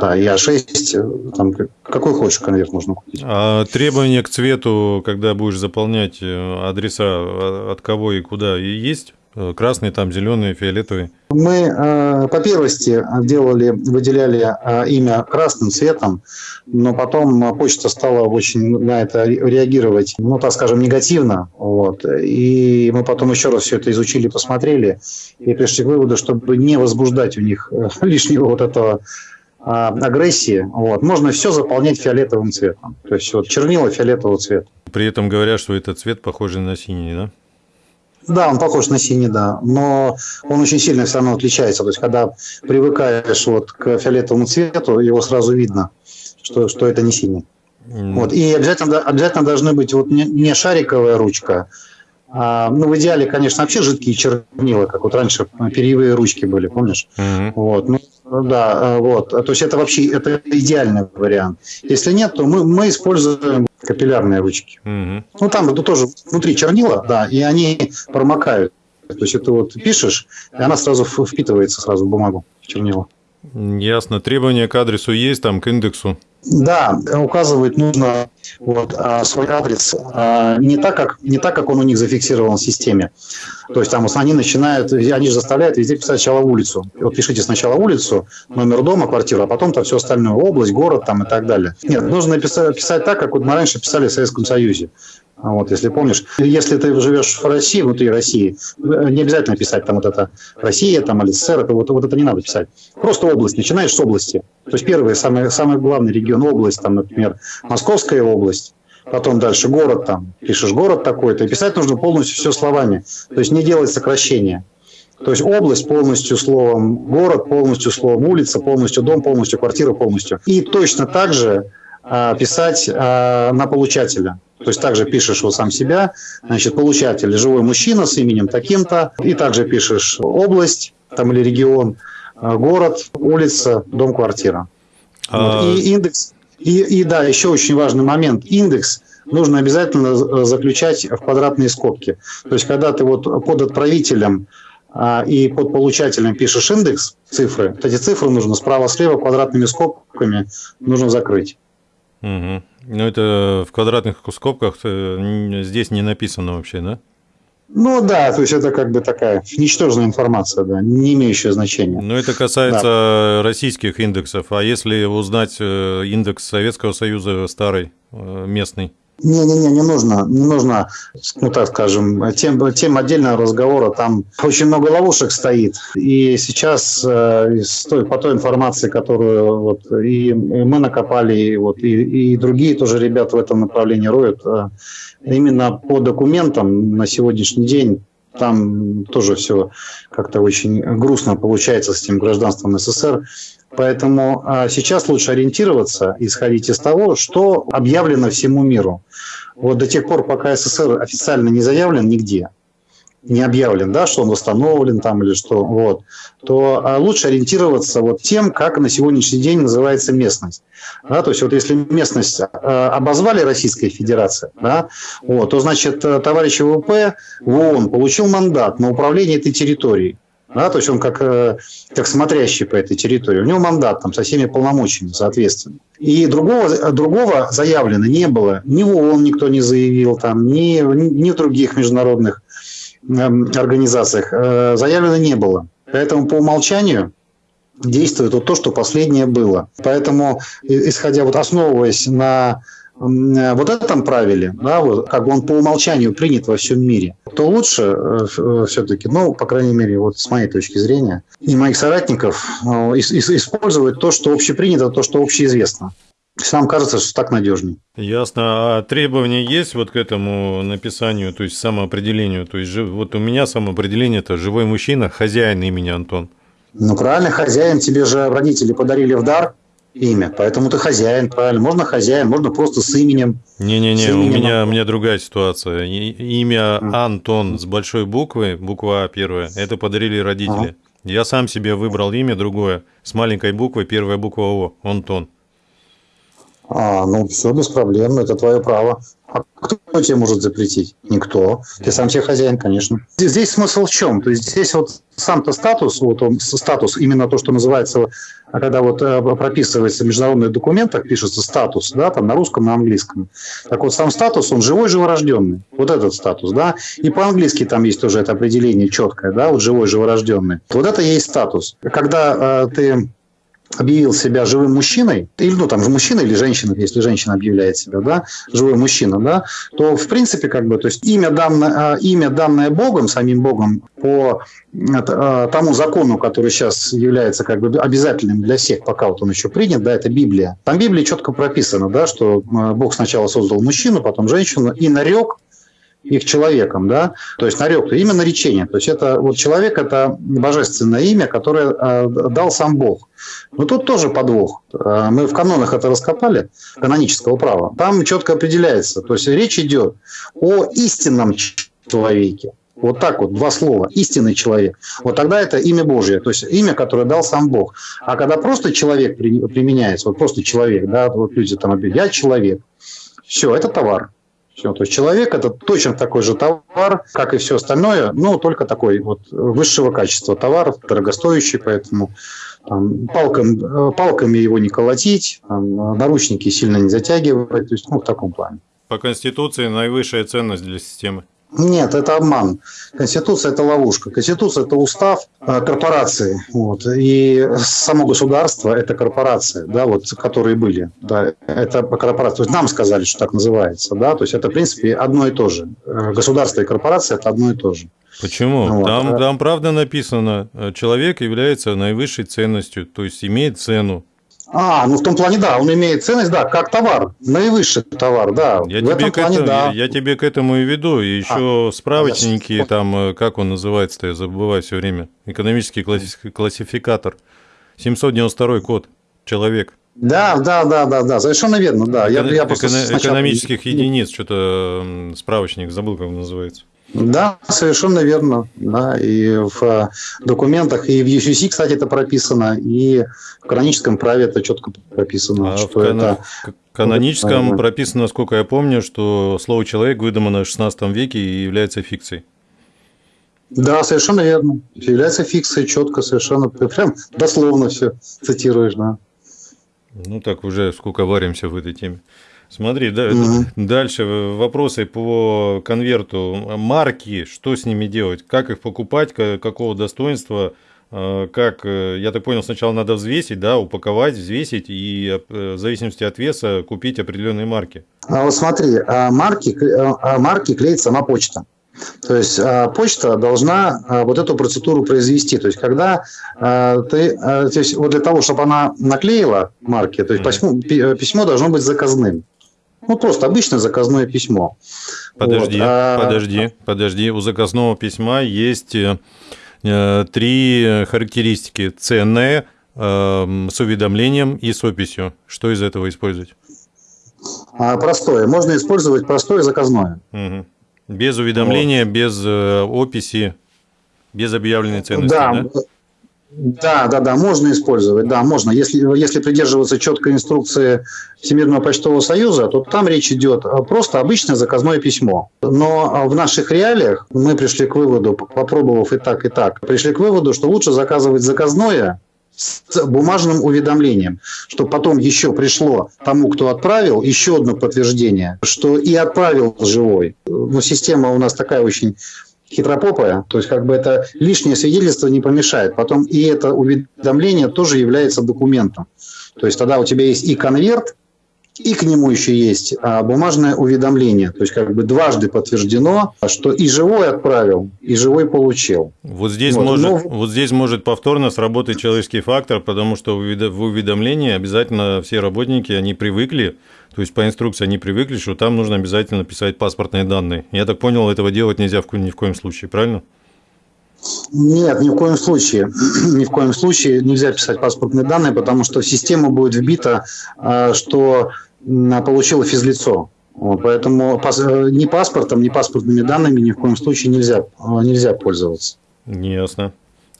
Да, и А6, там, какой хочешь конверт можно купить. А требования к цвету, когда будешь заполнять э, адреса, а, от кого и куда, и есть? Э, красный, там, зеленый, фиолетовый? Мы э, по первости делали, выделяли э, имя красным цветом, но потом почта стала очень на это реагировать, ну, так скажем, негативно. Вот. И мы потом еще раз все это изучили, посмотрели и пришли к выводу, чтобы не возбуждать у них лишнего вот этого агрессии, вот, можно все заполнять фиолетовым цветом. То есть вот чернила фиолетового цвета. При этом говорят, что этот цвет похож на синий, да? Да, он похож на синий, да, но он очень сильно все равно отличается. То есть, когда привыкаешь вот к фиолетовому цвету, его сразу видно, что, что это не синий. Mm. Вот. И обязательно, обязательно должны быть вот не, не шариковая ручка, а, ну, в идеале, конечно, вообще жидкие чернила, как вот раньше перьевые ручки были, помнишь? Mm-hmm. Вот. Ну, да, э, вот. То есть это вообще это идеальный вариант. Если нет, то мы, мы используем капиллярные ручки. Угу. Ну, там это тоже внутри чернила, да, и они промокают. То есть это вот пишешь, и она сразу впитывается сразу в бумагу, в чернила. Ясно. Требования к адресу есть, там, к индексу? Да, указывать нужно вот, а, свой адрес а, не так, как, не так, как он у них зафиксирован в системе. То есть там они начинают, они же заставляют везде писать сначала улицу. Вот пишите сначала улицу, номер дома, квартира, а потом там все остальное, область, город там и так далее. Нет, нужно писать, писать так, как вот мы раньше писали в Советском Союзе. Вот, если помнишь, если ты живешь в России, внутри России, не обязательно писать там вот это Россия, там или СССР, это, вот, вот это не надо писать. Просто область, начинаешь с области. То есть первый, самый, самый главный регион, область, там, например, Московская область, потом дальше город там, пишешь город такой-то, и писать нужно полностью все словами, то есть не делать сокращения. То есть область полностью словом, город полностью словом, улица полностью, дом полностью, квартира полностью. И точно так же а, писать а, на получателя. То есть также пишешь вот сам себя, значит, получатель, живой мужчина с именем таким-то, и также пишешь область там или регион, а, город, улица, дом, квартира. А... Вот. И индекс, и, и да, еще очень важный момент, индекс нужно обязательно заключать в квадратные скобки. То есть когда ты вот под отправителем а, и под получателем пишешь индекс, цифры, вот эти цифры нужно справа-слева квадратными скобками нужно закрыть. Угу. Ну, это в квадратных скобках э, здесь не написано вообще, да? Ну да, то есть это как бы такая ничтожная информация, да, не имеющая значения. Но это касается да. российских индексов. А если узнать э, индекс Советского Союза старый, э, местный? Не-не-не, не нужно, не нужно, ну так скажем, тем, тем отдельного разговора, там очень много ловушек стоит. И сейчас э, по той информации, которую вот и мы накопали, и, вот, и, и другие тоже ребята в этом направлении роют, э, именно по документам на сегодняшний день там тоже все как-то очень грустно получается с этим гражданством СССР. Поэтому а, сейчас лучше ориентироваться, исходить из того, что объявлено всему миру. Вот до тех пор, пока СССР официально не заявлен нигде, не объявлен, да, что он восстановлен там или что, вот, то а, лучше ориентироваться вот тем, как на сегодняшний день называется местность. Да, то есть вот если местность а, обозвали Российская Федерация, да, вот, то значит э, товарищ ВВП в ООН получил мандат на управление этой территорией. Да, то есть он как, э, как смотрящий по этой территории. У него мандат там со всеми полномочиями, соответственно. И другого, другого заявлено не было. Ни в ООН никто не заявил, там, ни, ни в других международных организациях э, заявлено не было. Поэтому по умолчанию действует вот то, что последнее было. Поэтому, исходя, вот основываясь на Э, вот этом правиле, да, вот, как он по умолчанию принят во всем мире, то лучше э, э, все-таки, ну, по крайней мере, вот с моей точки зрения, и моих соратников использовать то, что общепринято, то, что общеизвестно. Нам кажется, что так надежнее. Ясно. А требования есть вот к этому написанию, то есть самоопределению? То есть вот у меня самоопределение – это живой мужчина, хозяин имени Антон. Ну, правильно, хозяин. Тебе же родители подарили в дар имя. Поэтому ты хозяин, правильно. Можно хозяин, можно просто с именем. Не-не-не, у меня, у меня другая ситуация. Имя Антон с большой буквы, буква А первая, это подарили родители. Ага. Я сам себе выбрал имя другое, с маленькой буквы, первая буква О, Антон. А, ну, все без проблем, это твое право. А кто тебе может запретить? Никто. Ты сам себе хозяин, конечно. Здесь смысл в чем? То есть здесь вот сам-то статус, вот он, статус, именно то, что называется, когда вот э, прописывается в международных документах, пишется статус, да, там на русском, на английском. Так вот, сам статус, он живой, живорожденный. Вот этот статус, да. И по-английски там есть тоже это определение четкое, да, вот живой, живорожденный. Вот это и есть статус. Когда э, ты объявил себя живым мужчиной, или, ну, там, мужчина или женщина, если женщина объявляет себя, да, живой мужчина, да, то, в принципе, как бы, то есть имя данное, а, имя данное Богом, самим Богом, по а, тому закону, который сейчас является как бы обязательным для всех, пока вот он еще принят, да, это Библия. Там в Библии четко прописано, да, что а, Бог сначала создал мужчину, потом женщину и нарек их человеком, да, то есть нарек, имя наречение, то есть это вот человек это божественное имя, которое дал сам Бог. Но тут тоже подвох. Э, мы в канонах это раскопали, канонического права. Там четко определяется, то есть речь идет о истинном человеке. Вот так вот, два слова. Истинный человек. Вот тогда это имя Божье, то есть имя, которое дал сам Бог. А когда просто человек применяется, вот просто человек, да, вот люди там, я человек, все, это товар. Все, то есть человек это точно такой же товар, как и все остальное, но только такой вот высшего качества товар, дорогостоящий, поэтому там, палкам, палками его не колотить, там, наручники сильно не затягивать, то есть ну, в таком плане. По Конституции наивысшая ценность для системы. Нет, это обман. Конституция – это ловушка. Конституция – это устав э, корпорации. Вот. И само государство – это корпорация, да, вот, которые были. Да, это корпорация. То есть нам сказали, что так называется. Да? То есть это, в принципе, одно и то же. Э, государство и корпорация – это одно и то же. Почему? Вот. Там, там правда написано, э, человек является наивысшей ценностью, то есть имеет цену. А, ну в том плане, да, он имеет ценность, да, как товар, наивысший товар, да. Я, в тебе, этом к плане, этому, да. я, я тебе к этому и веду. И еще а, справочники, я... там, э, как он называется-то, я забываю все время. Экономический классификатор. 792 код. Человек. Да, да, да, да, да, совершенно верно, да. Эко- я, я просто сначала... Экономических единиц, что-то справочник, забыл, как он называется. Да, совершенно верно. Да, и в э, документах, и в UCC, кстати, это прописано, и в каноническом праве это четко прописано. А что в кан... это... каноническом прописано, насколько я помню, что слово «человек» выдумано в XVI веке и является фикцией. Да, совершенно верно. Является фикцией четко, совершенно. Прям дословно все цитируешь, да. Ну так уже сколько варимся в этой теме. Смотри, да, угу. дальше вопросы по конверту. Марки, что с ними делать? Как их покупать? Какого достоинства? А, как, э, я так понял, сначала надо взвесить, да, упаковать, взвесить и э, в зависимости от веса купить определенные марки. А вот смотри, а марки, марки клеит сама почта. То есть почта должна вот эту процедуру произвести. То есть когда ты, то есть вот для того, чтобы она наклеила марки, то есть письмо, письмо должно быть заказным. Ну, просто обычное заказное письмо. Подожди, вот. а... подожди, подожди. У заказного письма есть э, э три характеристики. Ценное, э, с уведомлением и с описью. Что из этого использовать? А, простое. Можно использовать простое заказное. Угу. Без уведомления, вот. без описи, без объявленной ценности. Да, да? Да, да, да, можно использовать, да, можно. Если, если придерживаться четкой инструкции Всемирного почтового союза, то там речь идет просто обычное заказное письмо. Но в наших реалиях мы пришли к выводу, попробовав и так, и так, пришли к выводу, что лучше заказывать заказное с бумажным уведомлением, чтобы потом еще пришло тому, кто отправил, еще одно подтверждение, что и отправил живой. Ну, система у нас такая очень хитропопая, то есть как бы это лишнее свидетельство не помешает. Потом и это уведомление тоже является документом. То есть тогда у тебя есть и конверт, и к нему еще есть а, бумажное уведомление. То есть как бы дважды подтверждено, что и живой отправил, и живой получил. Вот здесь, вот. Может, Но... вот здесь может повторно сработать человеческий фактор, потому что в уведомлении обязательно все работники, они привыкли, то есть по инструкции они привыкли, что там нужно обязательно писать паспортные данные. Я так понял, этого делать нельзя ни в коем случае, правильно? Нет, ни в коем случае. ни в коем случае нельзя писать паспортные данные, потому что в систему будет вбито, а, что получило физлицо. Поэтому ни паспортом, ни паспортными данными ни в коем случае нельзя, а, нельзя пользоваться. Ясно.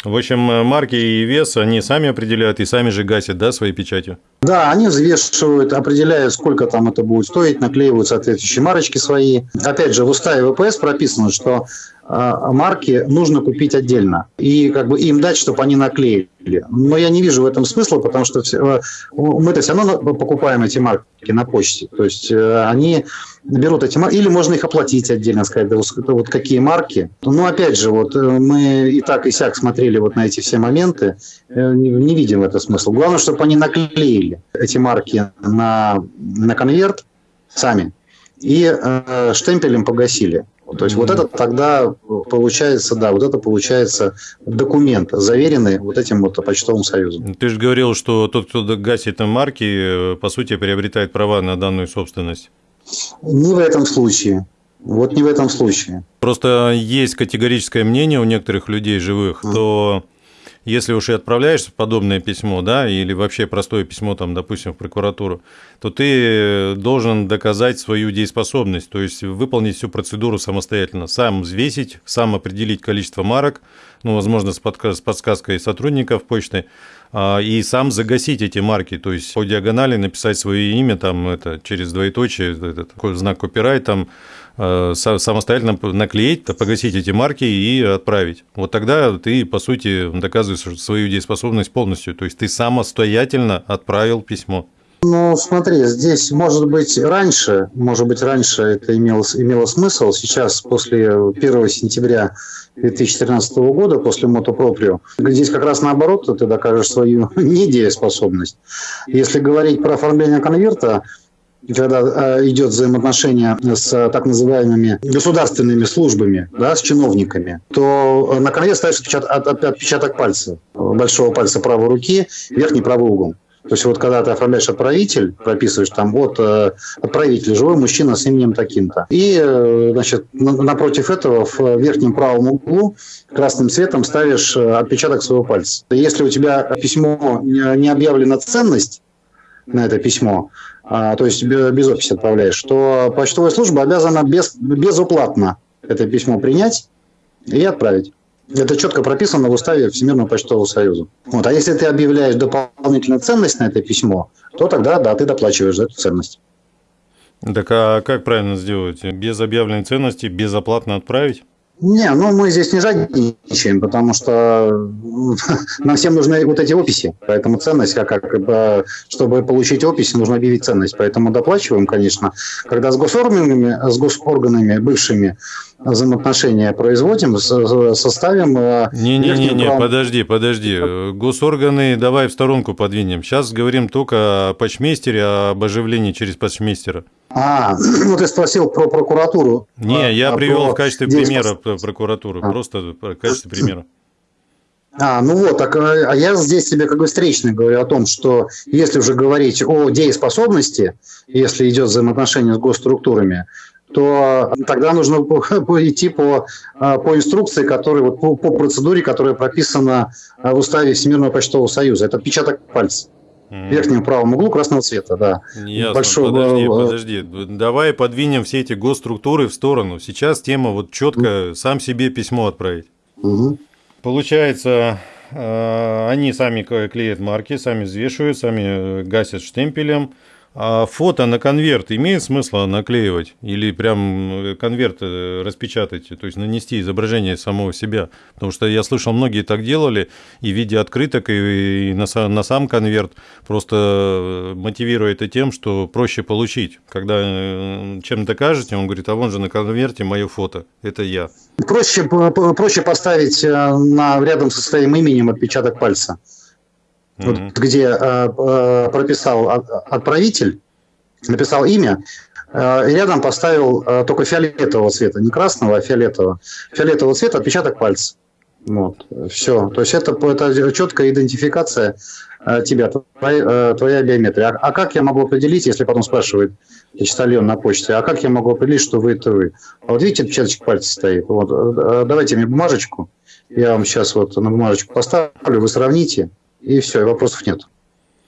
В общем, марки и вес они сами определяют и сами же гасят, да, своей печатью? Да, они взвешивают, определяют, сколько там это будет стоить, наклеивают соответствующие марочки свои. Опять же, в уставе ВПС прописано, что марки нужно купить отдельно и как бы им дать, чтобы они наклеили. Но я не вижу в этом смысла, потому что э, мы-то все равно покупаем эти марки на почте. То есть э, они берут эти марки, или можно их оплатить отдельно, сказать, да, вот какие марки. Но опять же, вот э, мы и так и сяк смотрели вот на эти все моменты, не видим в этом смысла. Главное, чтобы они наклеили эти марки на, на конверт сами и э, штемпелем погасили. То есть вот это тогда получается, да, вот это получается документ, заверенный вот этим вот почтовым союзом. Ты же говорил, что тот, кто гасит марки, по сути, приобретает права на данную собственность. Не в этом случае. Вот не в этом случае. Просто есть категорическое мнение у некоторых людей живых, mm. то если уж и отправляешь подобное письмо, да, или вообще простое письмо, там, допустим, в прокуратуру, то ты должен доказать свою дееспособность, то есть выполнить всю процедуру самостоятельно, сам взвесить, сам определить количество марок, ну, возможно, с подсказкой сотрудников почты, и сам загасить эти марки, то есть по диагонали написать свое имя, там, это, через двоеточие, этот знак копирайт, там, Э, самостоятельно наклеить, погасить эти марки и отправить. Вот тогда ты, по сути, доказываешь свою дееспособность полностью. То есть ты самостоятельно отправил письмо. Ну, смотри, здесь, может быть, раньше, может быть, раньше это имело, имело смысл. Сейчас, после 1 сентября 2013 года, после мотопроприо, здесь как раз наоборот, ты докажешь свою недееспособность. Если говорить про оформление конверта, когда э, идет взаимоотношение с так называемыми государственными службами, да, с чиновниками, то на ставится отпечаток, отпечаток пальца, большого пальца правой руки, верхний правый угол. То есть вот когда ты оформляешь отправитель, прописываешь там вот э, отправитель, живой мужчина с именем таким-то. И, э, значит, напротив этого в верхнем правом углу красным цветом ставишь отпечаток своего пальца. Если у тебя письмо не объявлена ценность на это письмо, а, то есть без описи отправляешь, то почтовая служба обязана без, безуплатно это письмо принять и отправить. Это четко прописано в уставе Всемирного почтового союза. Вот. А если ты объявляешь дополнительную ценность на это письмо, то тогда, да, ты доплачиваешь за эту ценность. Так а как правильно сделать? Без объявленной ценности безоплатно отправить? Не, ну мы здесь не жадничаем, потому что нам всем нужны вот эти описи. Поэтому ценность, как, как чтобы получить описи, нужно объявить ценность. Поэтому доплачиваем, конечно. Когда с госорганами, с госорганами бывшими взаимоотношения производим, составим... Э, Не-не-не, прав... подожди, подожди. Госорганы давай в сторонку подвинем. Сейчас говорим только о почмейстере, об оживлении через почмейстера. А, ну ты спросил про прокуратуру. Не, а, я привел в качестве примера прокуратуру, а. просто в качестве примера. А, ну вот, так, а я здесь тебе как бы встречно говорю о том, что если уже говорить о дееспособности, если идет взаимоотношение с госструктурами, то тогда нужно идти по, по инструкции, которая, вот, по, по процедуре, которая прописана в уставе Всемирного почтового союза. Это отпечаток пальца. В верхнем правом углу красного цвета, да. Ясно. Большой, подожди, подожди. Давай подвинем все эти госструктуры в сторону. Сейчас тема вот четко сам себе письмо отправить. Угу. Получается, э, они сами клеят марки, сами взвешивают, сами гасят штемпелем. А фото на конверт имеет смысл наклеивать или прям э, конверт э, распечатать, то есть нанести изображение самого себя? Потому что я слышал, многие так делали и в виде открыток, и на, сам конверт, просто э, мотивируя это тем, что проще получить. Когда чем докажете, он говорит, а вон же на конверте мое фото, это я. Проще, проще поставить на, рядом со своим именем отпечаток пальца вот, где э, э, прописал отправитель, написал имя, э, и рядом поставил э, только фиолетового цвета, не красного, а фиолетового. Фиолетового цвета отпечаток пальца. Вот, все. То есть это, это четкая идентификация э, тебя, твоя, э, твоя биометрия. А, а как я могу определить, если потом спрашивает почтальон на почте, а как я могу определить, что вы это вы? А вот видите, отпечаточек пальца стоит. Вот, э, давайте мне бумажечку. Я вам сейчас вот на бумажечку поставлю, вы сравните. И все, и вопросов нет.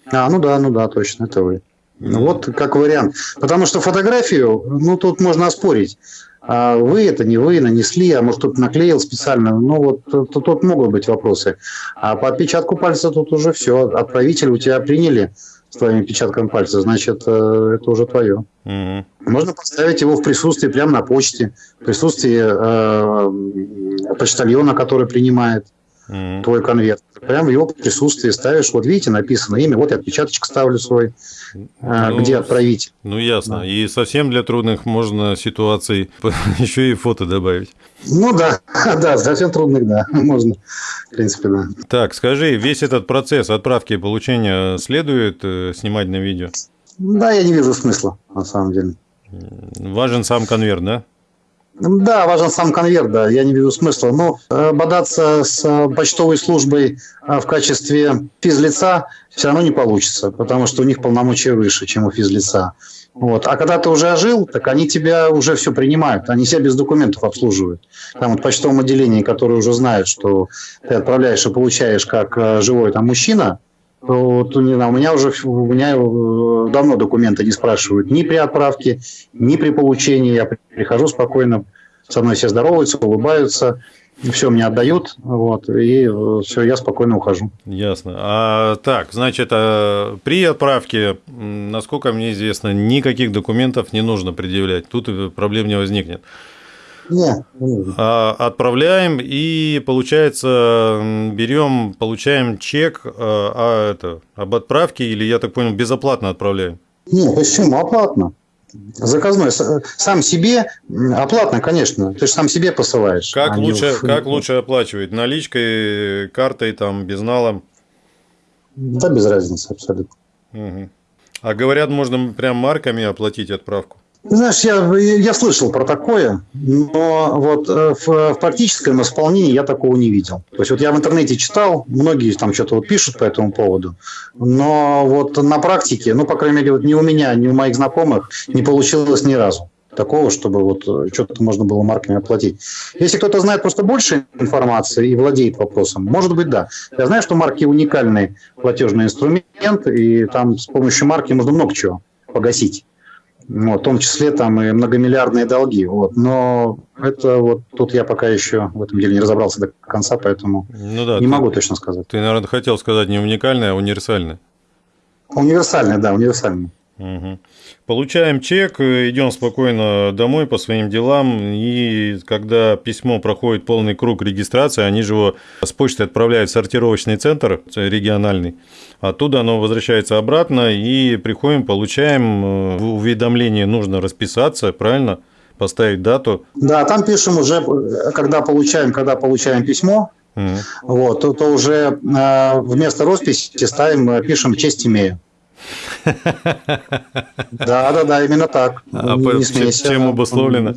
А, ну да, ну да, точно, это вы. Вот как вариант. Потому что фотографию, ну, тут можно оспорить. А вы это не вы нанесли, а может кто-то наклеил специально. Ну вот тут, тут могут быть вопросы. А по отпечатку пальца тут уже все. Отправитель у тебя приняли с твоим отпечатком пальца, значит, э, это уже твое. Угу. Можно поставить его в присутствии прямо на почте, в присутствии э, почтальона, который принимает mm твой конверт. Прямо в его присутствии ставишь, вот видите, написано имя, вот я отпечаточек ставлю свой, а, ну, где отправить. Ну, ясно. Да. И совсем для трудных можно ситуаций еще и фото добавить. Ну да, да, совсем трудных, да, можно, в принципе, да. Так, скажи, весь этот процесс отправки и получения следует э, снимать на видео? Да, я не вижу смысла, на самом деле. Важен сам конверт, да? Да, важен сам конверт, да, я не вижу смысла. Но э, бодаться с э, почтовой службой э, в качестве физлица все равно не получится, потому что у них полномочия выше, чем у физлица. Вот. А когда ты уже ожил, так они тебя уже все принимают, они себя без документов обслуживают. Там вот в почтовом отделении, которые уже знают, что ты отправляешь и получаешь как живой там мужчина, то, не знаю, у меня уже у меня давно документы не спрашивают ни при отправке, ни при получении. Я прихожу спокойно, со мной все здороваются, улыбаются, все мне отдают, вот, и э, все, я спокойно ухожу. Ясно. А, так, значит, а при отправке, насколько мне известно, никаких документов не нужно предъявлять, тут проблем не возникнет. Нет. А, отправляем и получается берем, получаем чек а, а это об отправке или я так понял безоплатно отправляем? Нет, почему оплатно? Заказной. Сам себе оплатно, конечно. Ты же сам себе посылаешь. Как, а лучше, в... как лучше оплачивать? Наличкой, картой, там, безналом? Да, без разницы абсолютно. Угу. А говорят, можно прям марками оплатить отправку? Знаешь, я, я слышал про такое, но вот э, в, в практическом исполнении я такого не видел. То есть вот я в интернете читал, многие там что-то вот пишут по этому поводу, но вот на практике, ну, по крайней мере, вот ни у меня, ни у моих знакомых не получилось ни разу такого, чтобы вот э, что-то можно было марками оплатить. Если кто-то знает просто больше информации и владеет вопросом, может быть, да. Я знаю, что марки уникальный платежный инструмент, и там с помощью марки можно много чего погасить вот, в том числе там и многомиллиардные долги. Вот. Но это вот тут я пока еще в этом деле не разобрался до конца, поэтому ну да, не ты, могу точно сказать. Ты, наверное, хотел сказать не уникальное, а универсальное. Универсальное, да, универсальное. Угу. Получаем чек, идем спокойно домой по своим делам, и когда письмо проходит полный круг регистрации, они же его с почты отправляют в сортировочный центр региональный, оттуда оно возвращается обратно, и приходим, получаем э, уведомление, нужно расписаться, правильно? Поставить дату. Да, там пишем уже, когда получаем, когда получаем письмо, Mm. Вот, то, то уже э, вместо росписи ставим, э, пишем честь имею. Да, да, да, именно так. А не, не смейся. Чем обусловлено?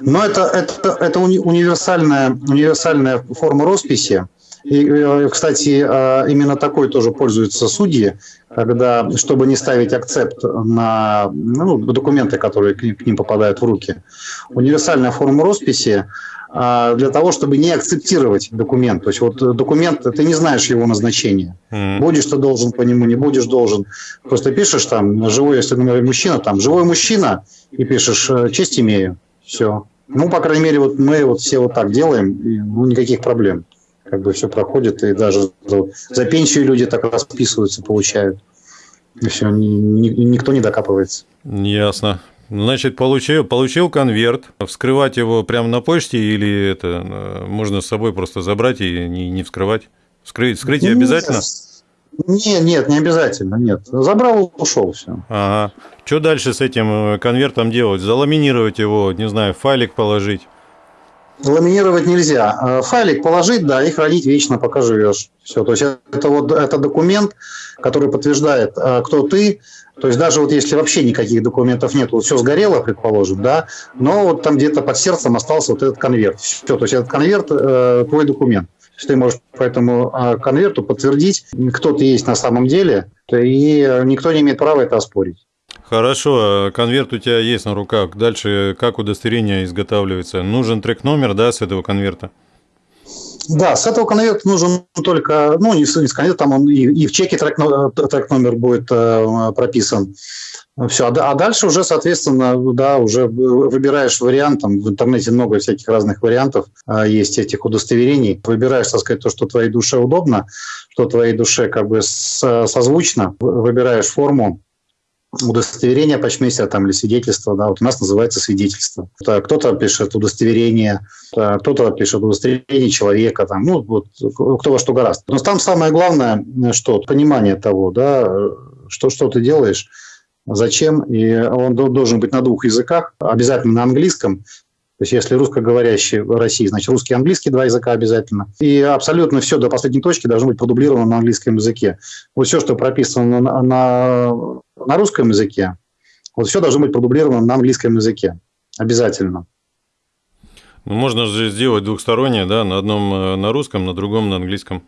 Но это, это, это универсальная, универсальная форма росписи. И, э, кстати, э, именно такой тоже пользуются судьи, когда, чтобы не ставить акцепт на ну, документы, которые к ним попадают в руки. Универсальная форма росписи а, для того, чтобы не акцептировать документ. То есть вот документ, ты не знаешь его назначения. Mm-hmm. Будешь ты должен по нему, не будешь должен. Просто пишешь там, живой, если например, мужчина, там, живой мужчина, и пишешь, э, честь имею. Все. Ну, по крайней мере, вот мы вот все вот так делаем, и, ну, никаких проблем. Как бы все проходит, и даже за пенсию люди так расписываются, получают. И все, ни, ни, никто не докапывается. Ясно. Значит, получил, получил конверт, вскрывать его прямо на почте или это э, можно с собой просто забрать и не, не вскрывать? Вскрыть, вскрытие нет, обязательно? Нет, нет, не обязательно, нет. Забрал, ушел, все. Ага. Что дальше с этим э, конвертом делать? Заламинировать его, не знаю, файлик положить? Ламинировать нельзя. Э, файлик положить, да, и хранить вечно, пока живешь. Все. То есть это вот это документ, который подтверждает, кто ты, то есть даже вот если вообще никаких документов нет, вот все сгорело, предположим, да, но вот там где-то под сердцем остался вот этот конверт. Все, то есть этот конверт э, твой документ. То есть ты можешь по этому э, конверту подтвердить, кто ты есть на самом деле, и никто не имеет права это оспорить. Хорошо, конверт у тебя есть на руках. Дальше как удостоверение изготавливается? Нужен трек-номер, да, с этого конверта? Да, с этого конверта нужен только, ну, не с, не с конверта, там он и, и в чеке трек, трек номер будет э, прописан. Все, а, а дальше уже, соответственно, да, уже выбираешь вариант, там в интернете много всяких разных вариантов а, есть этих удостоверений. Выбираешь, так сказать, то, что твоей душе удобно, что твоей душе как бы созвучно. Выбираешь форму, удостоверение почмейстера там, или свидетельство, да, вот у нас называется свидетельство. Кто-то пишет удостоверение, кто-то пишет удостоверение человека, там, ну, вот, кто во что гораздо. Но там самое главное, что понимание того, да, что, что ты делаешь, зачем, и он должен быть на двух языках, обязательно на английском, то есть если русскоговорящий в России, значит русский и английский два языка обязательно. И абсолютно все до последней точки должно быть продублировано на английском языке. Вот все, что прописано на, на, на русском языке, вот все должно быть продублировано на английском языке. Обязательно. Ну, можно же сделать двухстороннее, да, на одном э, на русском, на другом на английском.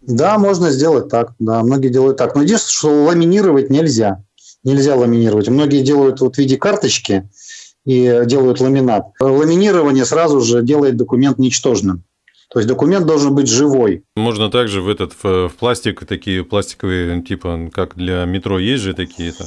Да, можно сделать так, да, многие делают так. Но единственное, что ламинировать нельзя. Нельзя ламинировать. Многие делают вот в виде карточки, и делают ламинат. Ламинирование сразу же делает документ ничтожным. То есть документ должен быть живой. Можно также в этот в пластик такие пластиковые типа как для метро есть же такие-то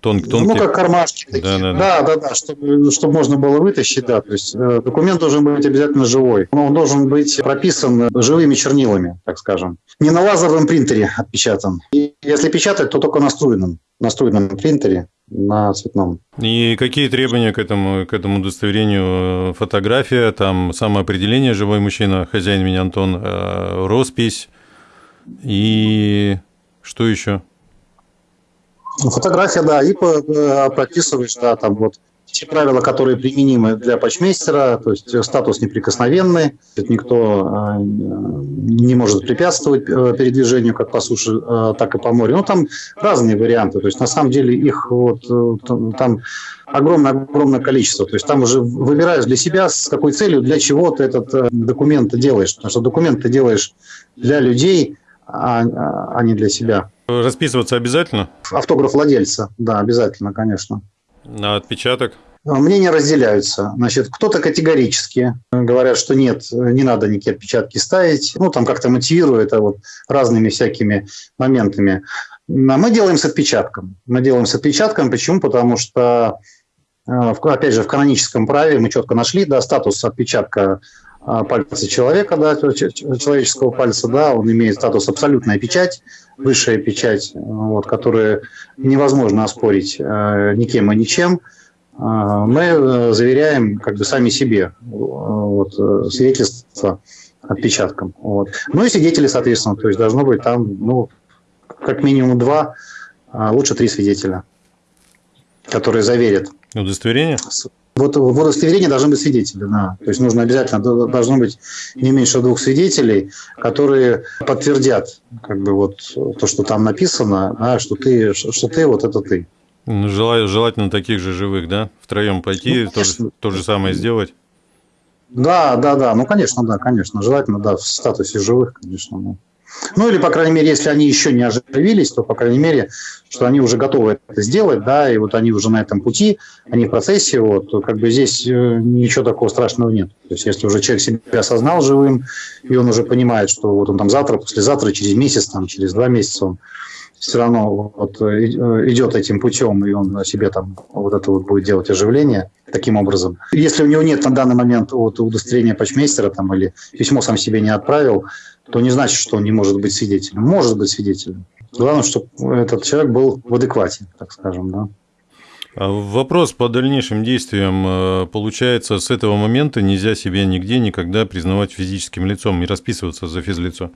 тон, тонкие. Ну как кармашки такие. Да, да, да, да, да чтобы, чтобы можно было вытащить, да. То есть э, документ должен быть обязательно живой. Он должен быть прописан живыми чернилами, так скажем. Не на лазерном принтере отпечатан. И если печатать, то только на струйном, на струйном принтере на цветном. И какие требования к этому, к этому удостоверению? Фотография, там самоопределение живой мужчина, хозяин меня Антон, э, роспись и что еще? Фотография, да, и э, прописываешь, да, там вот те правила, которые применимы для почмейстера, то есть статус неприкосновенный, никто а, не может препятствовать э, передвижению как по суше, э, так и по морю. Ну, там разные варианты, то есть на самом деле их вот э, там огромное-огромное количество. То есть там уже выбираешь для себя, с какой целью, для чего ты этот документ делаешь. Потому что документ ты делаешь для людей, а, а не для себя. Расписываться обязательно? Автограф владельца, да, обязательно, конечно. На отпечаток? Мнения разделяются. Значит, кто-то категорически говорят, что нет, не надо никакие отпечатки ставить. Ну, там как-то мотивируют это вот разными всякими моментами. Мы делаем с отпечатком. Мы делаем с отпечатком. Почему? Потому что, опять же, в каноническом праве мы четко нашли да, статус отпечатка а, пальца человека, да, человеческого пальца, да, он имеет статус абсолютная печать, высшая печать, вот, которую невозможно оспорить э, никем и ничем. А, мы э, заверяем как бы сами себе вот, э, свидетельство отпечатком. Вот. Ну и свидетели, соответственно, то есть должно быть там, ну, как минимум два, а лучше три свидетеля, которые заверят. Удостоверение? Вот в удостоверении должны быть свидетели, да. То есть нужно обязательно, должно быть не меньше двух свидетелей, которые подтвердят как бы вот то, что там написано, да, что ты, что ты вот это ты. Ну, желательно таких же живых, да? Втроем пойти, ну, то, же, то же самое сделать? Да, да, да. Ну, конечно, да, конечно. Желательно, да, в статусе живых, конечно. Да. Ну или, по крайней мере, если они еще не оживились, то, по крайней мере, что они уже готовы это сделать, да, и вот они уже на этом пути, они в процессе, вот, как бы здесь э, ничего такого страшного нет. То есть если уже человек себя осознал живым, и он уже понимает, что вот он там завтра, послезавтра, через месяц, там, через два месяца он все равно вот э, идет этим путем, и он себе там вот это вот будет делать оживление таким образом. Если у него нет на данный момент вот удостоверения почмейстера там, или письмо сам себе не отправил, то не значит, что он не может быть свидетелем. Может быть свидетелем. Главное, чтобы этот человек был в адеквате, так скажем, да. А вопрос по дальнейшим действиям. Э, получается, с этого момента нельзя себе нигде никогда признавать физическим лицом и расписываться за физлицо?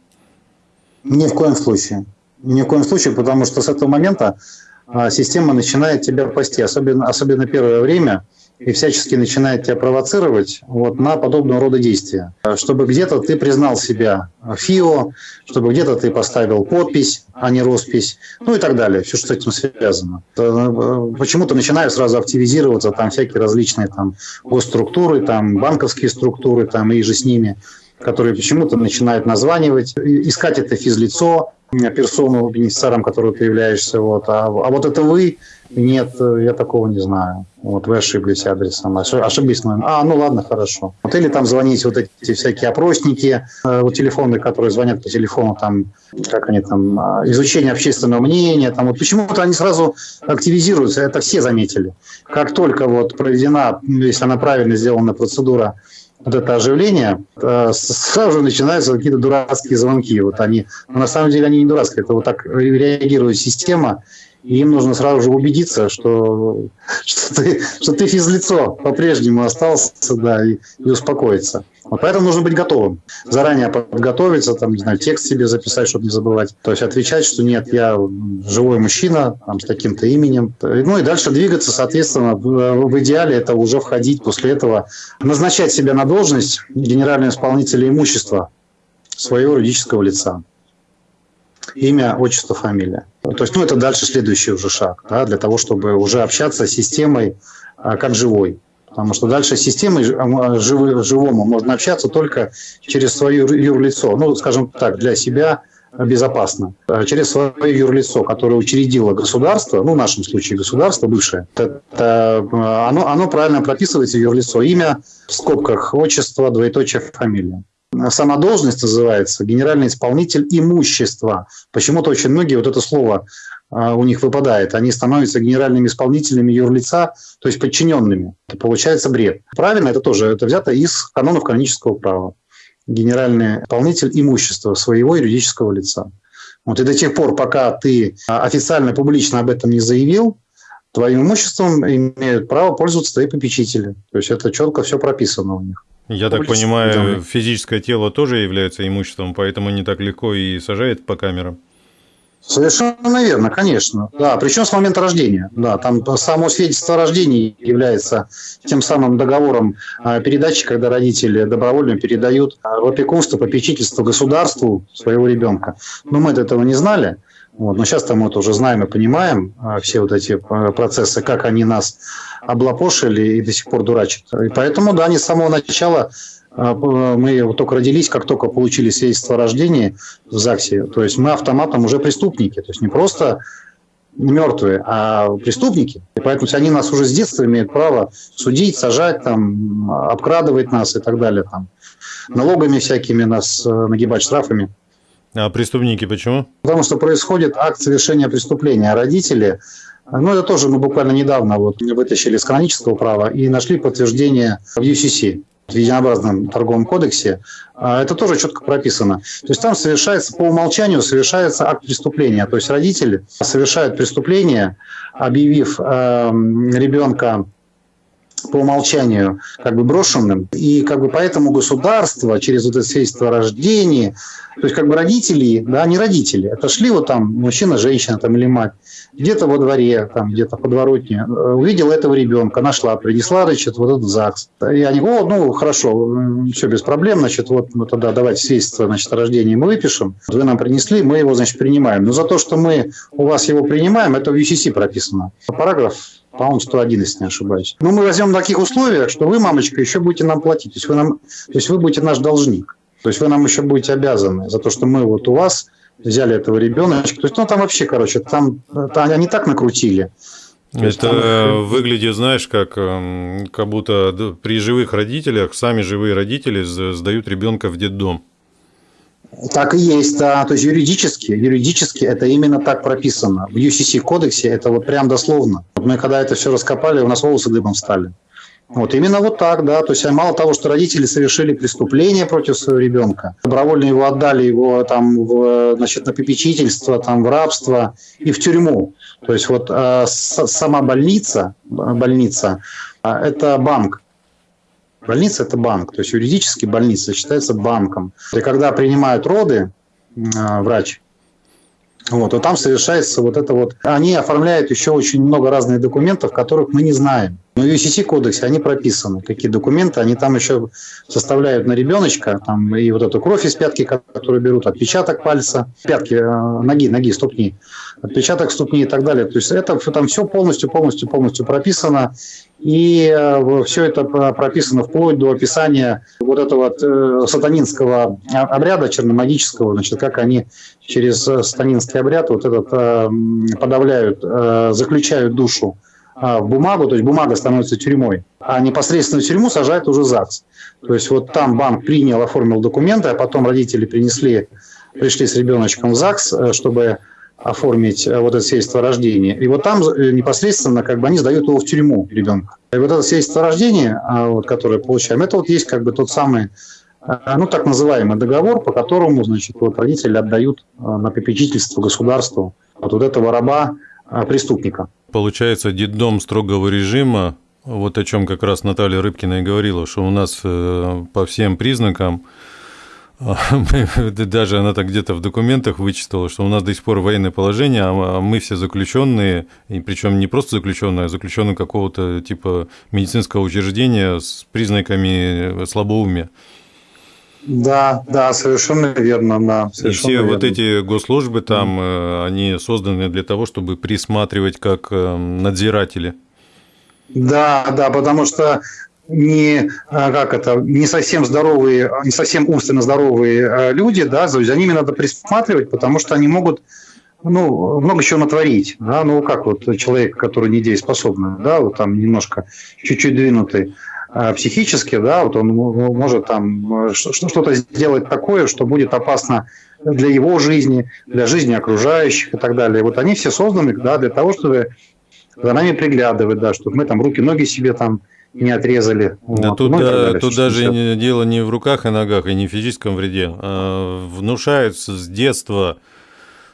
Ни в коем случае. Ни в коем случае, потому что с этого момента а, система начинает тебя пасти, особенно, особенно первое время – и всячески начинает тебя провоцировать вот на подобного рода действия. Чтобы где-то ты признал себя ФИО, чтобы где-то ты поставил подпись, а не роспись, ну и так далее, все, что с этим связано. Э, почему-то начинают сразу активизироваться там всякие различные там госструктуры, там банковские структуры там и же с ними. Который почему-то начинает названивать, искать это физлицо, персону бенефициаром, который ты являешься. Вот. А, а вот это вы, нет, я такого не знаю. Вот вы ошиблись адресом, ошиблись номером. А, ну ладно, хорошо. Вот или там звоните вот эти всякие опросники, э, вот телефоны, которые звонят по телефону, там, как они там, а, изучение общественного мнения, там, вот почему-то они сразу активизируются, это все заметили. Как только вот проведена, если она правильно сделана процедура вот это оживление, э, сразу же начинаются какие-то дурацкие звонки. Вот они, но на самом деле они не дурацкие, это вот так реагирует система, и им нужно сразу же убедиться, что, что, ты, что ты физлицо по-прежнему остался, да, и, и успокоиться. Вот поэтому нужно быть готовым. Заранее подготовиться, там, не знаю, текст себе записать, чтобы не забывать. То есть отвечать, что нет, я живой мужчина, там, с таким-то именем. Ну и дальше двигаться, соответственно, в идеале это уже входить после этого, назначать себя на должность генерального исполнителя имущества своего юридического лица имя, отчество, фамилия. То есть, ну, это дальше следующий уже шаг, да, для того, чтобы уже общаться с системой а, как живой. Потому что дальше с системой а, живы, живому можно общаться только через свое юрлицо. Ну, скажем так, для себя безопасно. А через свое юрлицо, которое учредило государство, ну, в нашем случае государство бывшее, это, оно, оно правильно прописывается юрлицо. Имя в скобках, отчество, двоеточие, фамилия сама должность называется генеральный исполнитель имущества. Почему-то очень многие вот это слово а, у них выпадает. Они становятся генеральными исполнителями юрлица, то есть подчиненными. Это получается бред. Правильно, это тоже это взято из канонов канонического права. Генеральный исполнитель имущества своего юридического лица. Вот и до тех пор, пока ты официально, публично об этом не заявил, твоим имуществом имеют право пользоваться твои попечители. То есть это четко все прописано у них. Я так понимаю, физическое тело тоже является имуществом, поэтому не так легко и сажает по камерам. Совершенно верно, конечно. Да, причем с момента рождения. Да, там само свидетельство о рождении является тем самым договором а, передачи, когда родители добровольно передают в опекунство, попечительство государству своего ребенка. Но мы этого не знали. Вот. Но сейчас мы это уже знаем и понимаем, а, все вот эти а, процессы, как они нас облапошили и до сих пор дурачат. И поэтому, да, они с самого начала а, мы вот только родились, как только получили свидетельство о рождении в ЗАГСе, то есть мы автоматом уже преступники, то есть не просто мертвые, а преступники. И поэтому они нас уже с детства имеют право судить, сажать, там, обкрадывать нас и так далее, там, налогами всякими нас э, нагибать, штрафами. А преступники почему? Потому что происходит акт совершения преступления. А родители, ну это тоже мы буквально недавно вот вытащили из канонического права и нашли подтверждение в UCC в единообразном торговом кодексе, а это тоже четко прописано. То есть там совершается, по умолчанию совершается акт преступления. То есть родители совершают преступление, объявив э, ребенка по умолчанию как бы брошенным. И как бы поэтому государство через вот это свидетельство о рождении, то есть как бы родители, да, не родители, это шли вот там мужчина, женщина там или мать, где-то во дворе, там где-то подворотне, э, увидела этого ребенка, нашла, принесла, значит, вот этот ЗАГС. И они о, ну хорошо, все без проблем, значит, вот мы тогда давайте свидетельство значит, о рождении мы выпишем, вы нам принесли, мы его, значит, принимаем. Но за то, что мы у вас его принимаем, это в UCC прописано. Параграф по-моему, 101, если не ошибаюсь. Но мы возьмем в таких условиях, что вы, мамочка, еще будете нам платить. То есть вы, нам, то есть вы будете наш должник. То есть вы нам еще будете обязаны за то, что мы вот у вас взяли этого ребеночка. То есть, ну, там вообще, короче, там, там они так накрутили. Это там... выглядит, знаешь, как, эм, как будто при живых родителях сами живые родители сдают ребенка в детдом. Так и есть, да. То есть юридически, юридически это именно так прописано. В UCC кодексе это вот прям дословно. Мы когда это все раскопали, у нас волосы дыбом стали. Вот именно вот так, да. То есть мало того, что родители совершили преступление против своего ребенка, добровольно его отдали его там в, значит, на попечительство, там в рабство и в тюрьму. То есть вот э, сама больница, больница, э, это банк. Больница – это банк, то есть юридически больница считается банком. И когда принимают роды э, врач, вот, то там совершается вот это вот. Они оформляют еще очень много разных документов, которых мы не знаем. Но в UCC кодексе они прописаны, какие документы, они там еще составляют на ребеночка, там и вот эту кровь из пятки, которую берут, отпечаток пальца, пятки, э, ноги, ноги, ступни, отпечаток ступни и так далее. То есть это там все полностью, полностью, полностью прописано. И э, все это прописано вплоть до описания вот этого э, сатанинского обряда черномагического, значит, как они через сатанинский обряд вот этот подавляют, заключают душу в бумагу, то есть бумага становится тюрьмой, а непосредственно тюрьму сажает уже ЗАГС. То есть вот там банк принял, оформил документы, а потом родители принесли, пришли с ребеночком в ЗАГС, э, чтобы оформить э, вот это свидетельство о рождении. И вот там э, непосредственно как бы они сдают его в тюрьму, ребенка. И вот это свидетельство о рождении, а, вот, которое получаем, это вот есть как бы тот самый ну, так называемый договор, по которому, значит, вот родители отдают на попечительство государству вот, вот этого раба преступника. Получается, детдом строгого режима, вот о чем как раз Наталья Рыбкина и говорила, что у нас э, по всем признакам, даже она так где-то в документах вычитала, что у нас до сих пор военное положение, а мы все заключенные, и причем не просто заключенные, а заключенные какого-то типа медицинского учреждения с признаками слабоумия. Да, да, совершенно верно, да. Совершенно и все верно. вот эти госслужбы там, mm. они созданы для того, чтобы присматривать как э, надзиратели. Да, да, потому что не а, как это не совсем здоровые, не совсем умственно здоровые э, люди, да, за ними надо присматривать, потому что они могут ну, много чего натворить. Да? Ну, как вот человек, который недееспособный, да, вот там немножко чуть-чуть двинутый, психически, да, вот он может там э, что-то сделать такое, что будет опасно для его жизни, для жизни окружающих и так далее. Вот они все созданы да, для того, чтобы за нами приглядывать, да, чтобы мы там руки-ноги себе там не отрезали. Да вот. тут, ну, далее, тут даже все. дело не в руках и ногах, и не в физическом вреде. А внушается с детства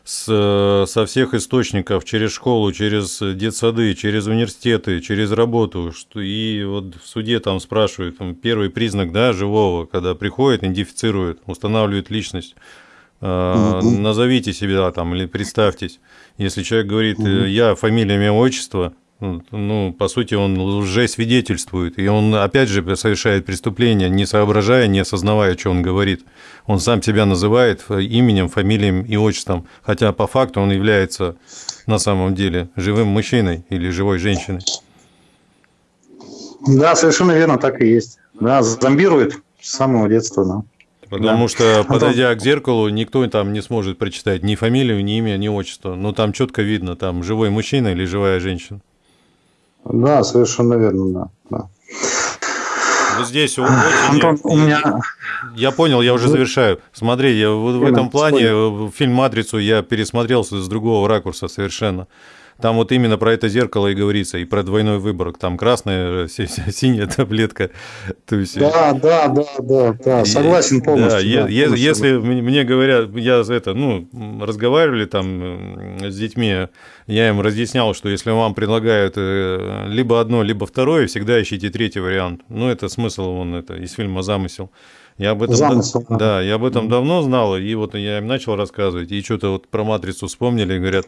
с, со всех источников, через школу, через детсады, через университеты, через работу. Что, и вот в суде там спрашивают, там, первый признак да, живого, когда приходит, идентифицирует, устанавливает личность. Э, угу. Назовите себя там или представьтесь. Если человек говорит, угу. я, фамилия, имя, отчество, ну, по сути, он уже свидетельствует, и он, опять же, совершает преступление, не соображая, не осознавая, что он говорит. Он сам себя называет именем, фамилией и отчеством, хотя по факту он является на самом деле живым мужчиной или живой женщиной. Да, совершенно верно, так и есть. Да, зомбирует с самого детства, да. Потому да. что, подойдя к зеркалу, никто там не сможет прочитать ни фамилию, ни имя, ни отчество. Но там четко видно, там живой мужчина или живая женщина. Да, совершенно верно, да. да. Вот здесь очень... Антон, у меня... Я понял, я уже завершаю. Смотри, я в, в этом плане Спой. фильм «Матрицу» я пересмотрел с другого ракурса совершенно. Там вот именно про это зеркало и говорится, и про двойной выбор. Там красная, синяя таблетка. То есть... Да, да, да, да, да, согласен полностью. Да, да, полностью. Если мне говорят, я за это, ну, разговаривали там с детьми, я им разъяснял, что если вам предлагают э, либо одно, либо второе, всегда ищите третий вариант. Ну, это смысл, он это из фильма «Замысел». Я об этом, Замысел, да, да, я об этом давно знал, и вот я им начал рассказывать, и что-то вот про матрицу вспомнили, и говорят,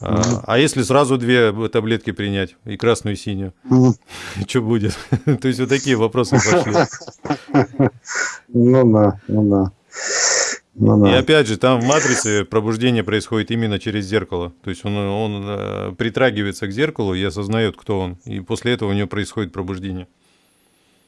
а, а если сразу две таблетки принять, и красную, и синюю, что будет? То есть вот такие вопросы пошли. Ну да, ну да. Ну, и опять же, там в матрице пробуждение происходит именно через зеркало. То есть он, он э, притрагивается к зеркалу и осознает, кто он. И после этого у него происходит пробуждение.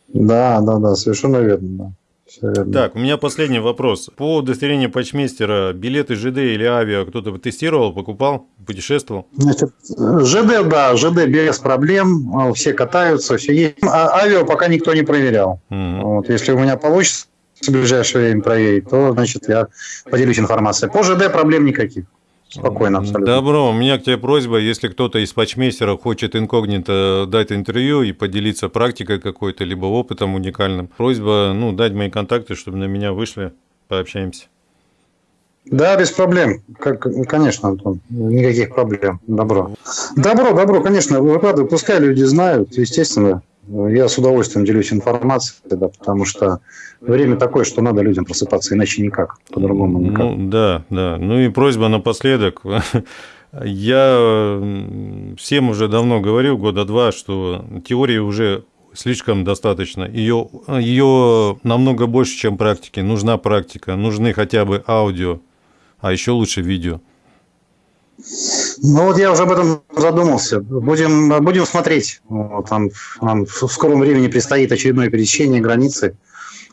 Да, да, да, совершенно верно. Да. Так, у меня последний вопрос. По удостоверению почмейстера, билеты ЖД или авиа кто-то тестировал, покупал, путешествовал? Значит, ЖД, да, ЖД без проблем, все катаются, все есть. А авиа пока никто не проверял. Угу. Вот, если у меня получится в ближайшее время проверить, то, значит, я поделюсь информацией. По ЖД проблем никаких. Спокойно, абсолютно. Добро. У меня к тебе просьба, если кто-то из патчмейстеров хочет инкогнито дать интервью и поделиться практикой какой-то, либо опытом уникальным, просьба ну, дать мои контакты, чтобы на меня вышли, пообщаемся. Да, без проблем. Как, конечно, Антон, никаких проблем. Добро. Добро, добро, конечно, выкладывай, пускай люди знают, естественно. Я с удовольствием делюсь информацией, да, потому что время такое, что надо людям просыпаться, иначе никак, по-другому никак. Ну, да, да. Ну и просьба напоследок. Я всем уже давно говорил, года два, что теории уже слишком достаточно. Ее, ее намного больше, чем практики. Нужна практика, нужны хотя бы аудио, а еще лучше видео. Ну вот я уже об этом задумался. Будем, будем смотреть. Там нам в скором времени предстоит очередное пересечение границы.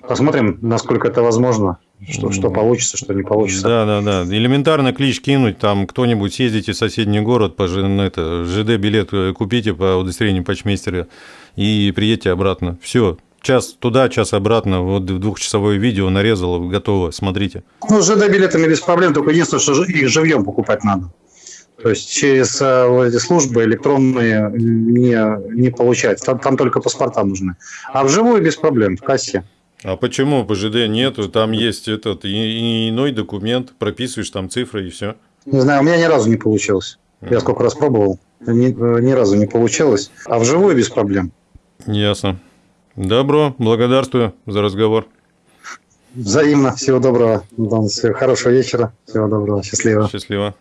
Посмотрим, насколько это возможно. Что, что получится, что не получится. Да, да, да. Элементарно клич кинуть, там кто-нибудь съездите в соседний город, по это, ЖД билет купите по удостоверению почмейстера и приедьте обратно. Все, час туда, час обратно, вот двухчасовое видео нарезал, готово, смотрите. Ну, с ЖД билетами без проблем, только единственное, что их живьем покупать надо. То есть через э, эти службы электронные не, не получается. Там, там только паспорта нужны. А вживую без проблем, в кассе. А почему ПЖД нету? Там есть этот и, иной документ, прописываешь там цифры и все. Не знаю, у меня ни разу не получилось. Я сколько раз пробовал, ни, э, ни разу не получилось. А вживую без проблем. Ясно. Добро, благодарствую за разговор. Взаимно. Всего доброго. Хорошего вечера. Всего доброго. Счастливо. Счастливо.